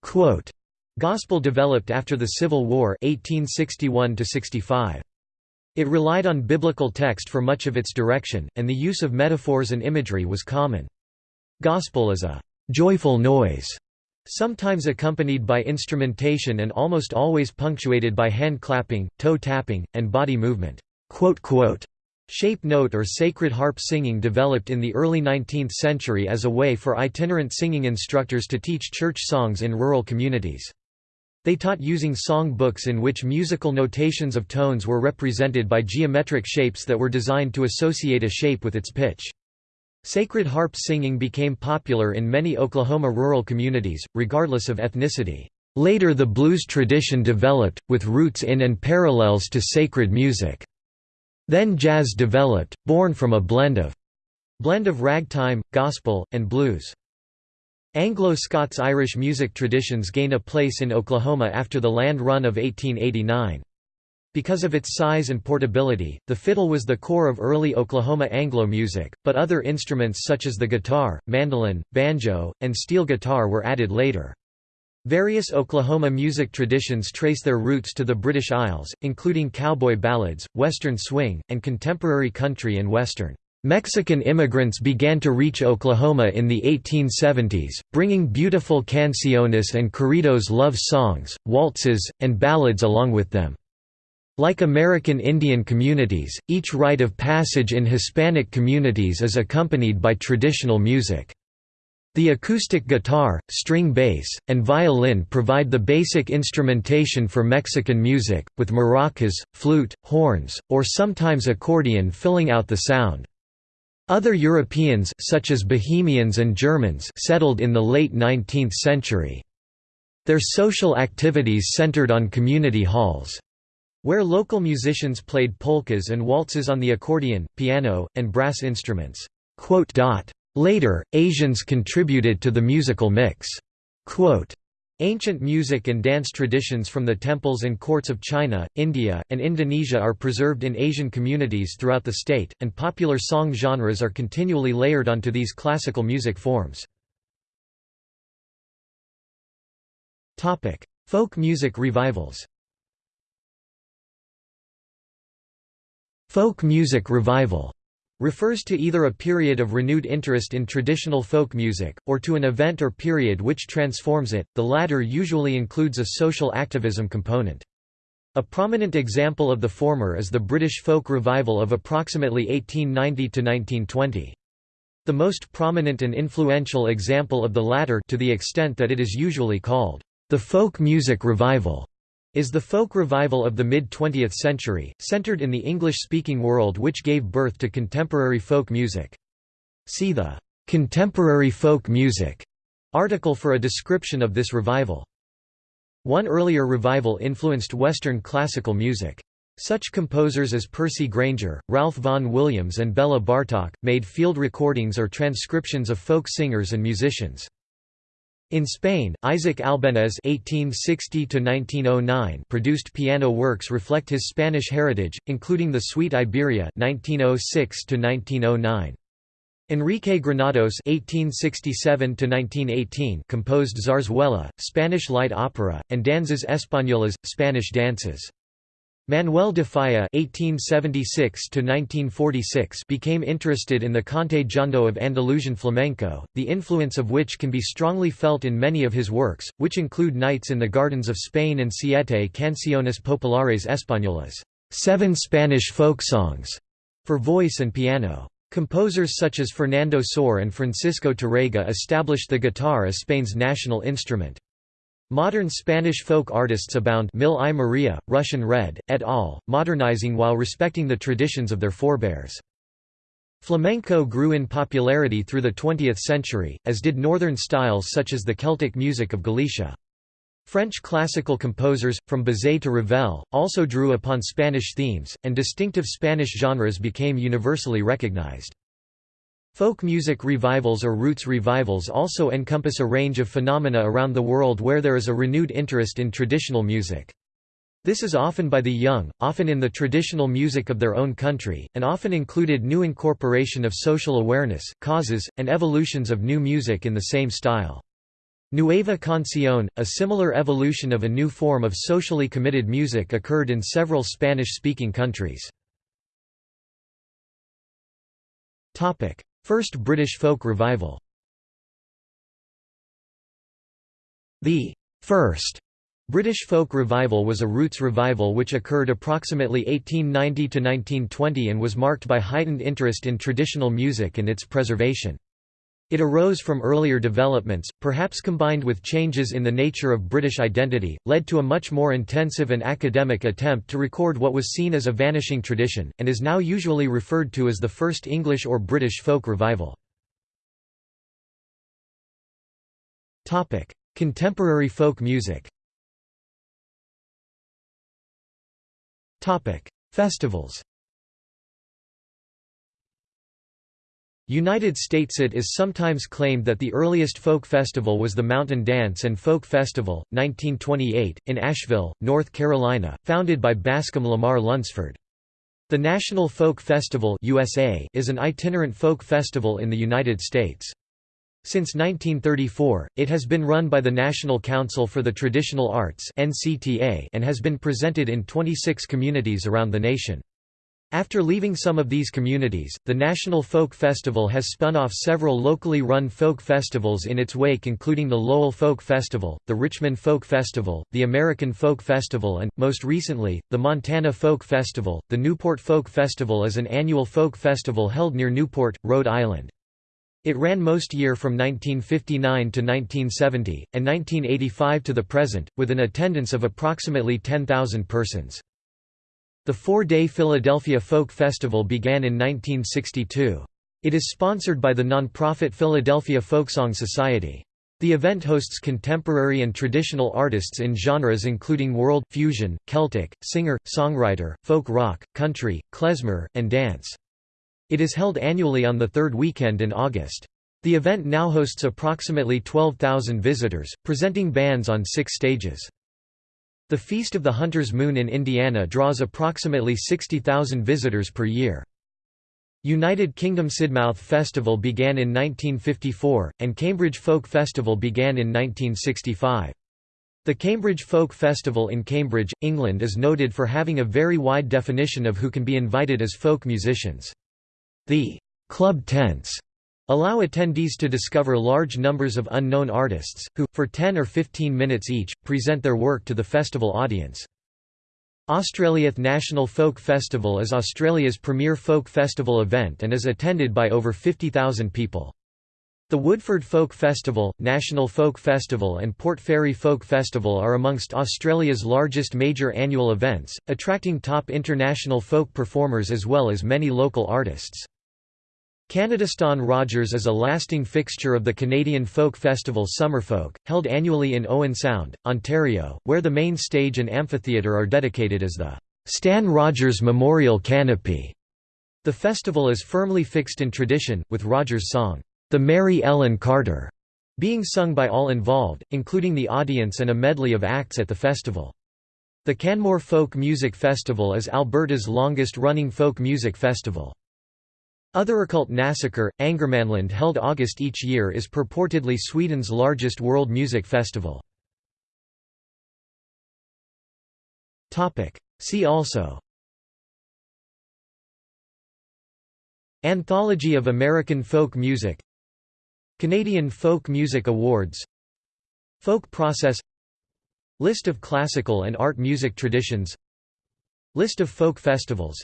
Quote, Gospel developed after the Civil War 1861 -65. It relied on biblical text for much of its direction, and the use of metaphors and imagery was common. Gospel is a «joyful noise» Sometimes accompanied by instrumentation and almost always punctuated by hand clapping, toe tapping, and body movement. Shape note or sacred harp singing developed in the early 19th century as a way for itinerant singing instructors to teach church songs in rural communities. They taught using song books in which musical notations of tones were represented by geometric shapes that were designed to associate a shape with its pitch. Sacred harp singing became popular in many Oklahoma rural communities, regardless of ethnicity. Later the blues tradition developed, with roots in and parallels to sacred music. Then jazz developed, born from a blend of blend of ragtime, gospel, and blues. Anglo-Scots-Irish music traditions gain a place in Oklahoma after the land run of 1889. Because of its size and portability, the fiddle was the core of early Oklahoma Anglo music, but other instruments such as the guitar, mandolin, banjo, and steel guitar were added later. Various Oklahoma music traditions trace their roots to the British Isles, including cowboy ballads, western swing, and contemporary country and western. Mexican immigrants began to reach Oklahoma in the 1870s, bringing beautiful canciones and corridos love songs, waltzes, and ballads along with them. Like American Indian communities, each rite of passage in Hispanic communities is accompanied by traditional music. The acoustic guitar, string bass, and violin provide the basic instrumentation for Mexican music, with maracas, flute, horns, or sometimes accordion filling out the sound. Other Europeans such as Bohemians and Germans settled in the late 19th century. Their social activities centered on community halls. Where local musicians played polkas and waltzes on the accordion, piano, and brass instruments. Later, Asians contributed to the musical mix. Ancient music and dance traditions from the temples and courts of China, India, and Indonesia are preserved in Asian communities throughout the state, and popular song genres are continually layered onto these classical music forms. Folk music revivals Folk music revival refers to either a period of renewed interest in traditional folk music, or to an event or period which transforms it, the latter usually includes a social activism component. A prominent example of the former is the British folk revival of approximately 1890–1920. The most prominent and influential example of the latter to the extent that it is usually called, the folk music revival, is the folk revival of the mid-20th century, centered in the English-speaking world which gave birth to contemporary folk music. See the "'Contemporary Folk Music' article for a description of this revival. One earlier revival influenced Western classical music. Such composers as Percy Grainger, Ralph Vaughan Williams and Bela Bartok, made field recordings or transcriptions of folk singers and musicians. In Spain, Isaac Albéniz (1860–1909) produced piano works reflect his Spanish heritage, including the Suite Iberia (1906–1909). Enrique Granados (1867–1918) composed Zarzuela, Spanish light opera, and Danzas Españolas, Spanish dances. Manuel de Falla (1876–1946) became interested in the cante jondo of Andalusian flamenco, the influence of which can be strongly felt in many of his works, which include Nights in the Gardens of Spain and Siete Canciones Populares Españolas, seven Spanish folk songs, for voice and piano. Composers such as Fernando Sor and Francisco Tárrega established the guitar as Spain's national instrument. Modern Spanish folk artists abound Mil y Maria, Russian Red, et al., modernizing while respecting the traditions of their forebears. Flamenco grew in popularity through the 20th century, as did northern styles such as the Celtic music of Galicia. French classical composers, from Bizet to Ravel, also drew upon Spanish themes, and distinctive Spanish genres became universally recognized. Folk music revivals or roots revivals also encompass a range of phenomena around the world where there is a renewed interest in traditional music. This is often by the young, often in the traditional music of their own country, and often included new incorporation of social awareness, causes, and evolutions of new music in the same style. Nueva Canción, a similar evolution of a new form of socially committed music occurred in several Spanish-speaking countries. First British folk revival The first British folk revival was a roots revival which occurred approximately 1890 to 1920 and was marked by heightened interest in traditional music and its preservation. It arose from earlier developments, perhaps combined with changes in the nature of British identity, led to a much more intensive and academic attempt to record what was seen as a vanishing tradition, and is now usually referred to as the first English or British folk revival. Contemporary folk music Festivals United States It is sometimes claimed that the earliest folk festival was the Mountain Dance and Folk Festival, 1928, in Asheville, North Carolina, founded by Bascom Lamar Lunsford. The National Folk Festival USA is an itinerant folk festival in the United States. Since 1934, it has been run by the National Council for the Traditional Arts and has been presented in 26 communities around the nation. After leaving some of these communities, the National Folk Festival has spun off several locally run folk festivals in its wake including the Lowell Folk Festival, the Richmond Folk Festival, the American Folk Festival and, most recently, the Montana Folk Festival. The Newport Folk Festival is an annual folk festival held near Newport, Rhode Island. It ran most year from 1959 to 1970, and 1985 to the present, with an attendance of approximately 10,000 persons. The four-day Philadelphia Folk Festival began in 1962. It is sponsored by the nonprofit Philadelphia Folksong Society. The event hosts contemporary and traditional artists in genres including world, fusion, Celtic, singer, songwriter, folk rock, country, klezmer, and dance. It is held annually on the third weekend in August. The event now hosts approximately 12,000 visitors, presenting bands on six stages. The Feast of the Hunter's Moon in Indiana draws approximately 60,000 visitors per year. United Kingdom Sidmouth Festival began in 1954, and Cambridge Folk Festival began in 1965. The Cambridge Folk Festival in Cambridge, England is noted for having a very wide definition of who can be invited as folk musicians. The «club tents» allow attendees to discover large numbers of unknown artists, who, for 10 or 15 minutes each, present their work to the festival audience. Australia's National Folk Festival is Australia's premier folk festival event and is attended by over 50,000 people. The Woodford Folk Festival, National Folk Festival and Port Fairy Folk Festival are amongst Australia's largest major annual events, attracting top international folk performers as well as many local artists. Canada Stan Rogers is a lasting fixture of the Canadian folk festival Summerfolk, held annually in Owen Sound, Ontario, where the main stage and amphitheatre are dedicated as the Stan Rogers Memorial Canopy. The festival is firmly fixed in tradition, with Rogers' song, The Mary Ellen Carter, being sung by all involved, including the audience and a medley of acts at the festival. The Canmore Folk Music Festival is Alberta's longest-running folk music festival. Othercult Näsåker, Ångermanland held August each year is purportedly Sweden's largest world music festival. See also. Anthology of American folk music. Canadian Folk Music Awards. Folk process. List of classical and art music traditions. List of folk festivals.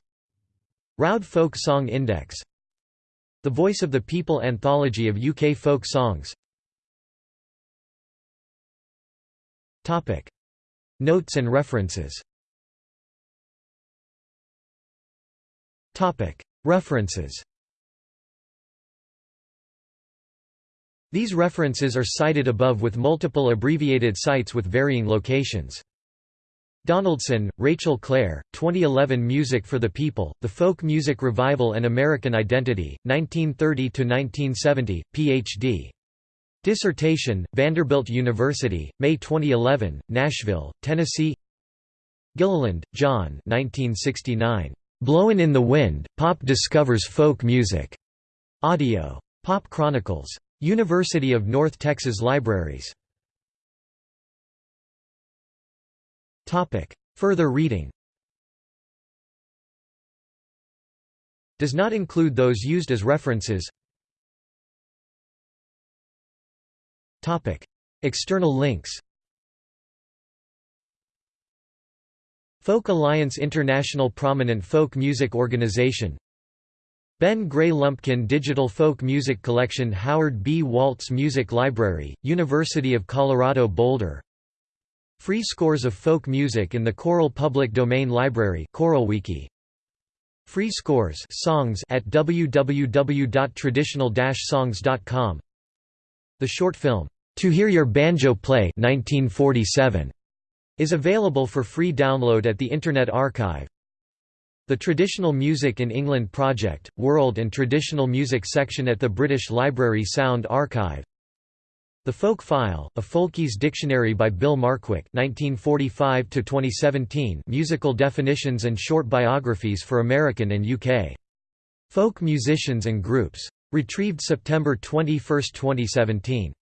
Roud Folk Song Index the Voice of the People Anthology of UK Folk Songs. Notes and references. References. These references are cited above with multiple abbreviated sites with varying locations. Donaldson, Rachel Clare, 2011 Music for the People, The Folk Music Revival and American Identity, 1930–1970, Ph.D. Dissertation, Vanderbilt University, May 2011, Nashville, Tennessee Gilliland, John 1969. Blowin' in the Wind, Pop Discovers Folk Music. Audio. Pop Chronicles. University of North Texas Libraries. Further reading. Does not include those used as references. External links. Folk Alliance International Prominent folk music organization. Ben Gray Lumpkin Digital Folk Music Collection Howard B. Waltz Music Library, University of Colorado Boulder Free scores of folk music in the Choral Public Domain Library ChoralWiki. Free scores songs at www.traditional-songs.com The short film, To Hear Your Banjo Play 1947, is available for free download at the Internet Archive. The Traditional Music in England Project, World and Traditional Music section at the British Library Sound Archive the Folk File, a Folkies Dictionary by Bill Markwick 1945 musical definitions and short biographies for American and UK. Folk musicians and groups. Retrieved September 21, 2017.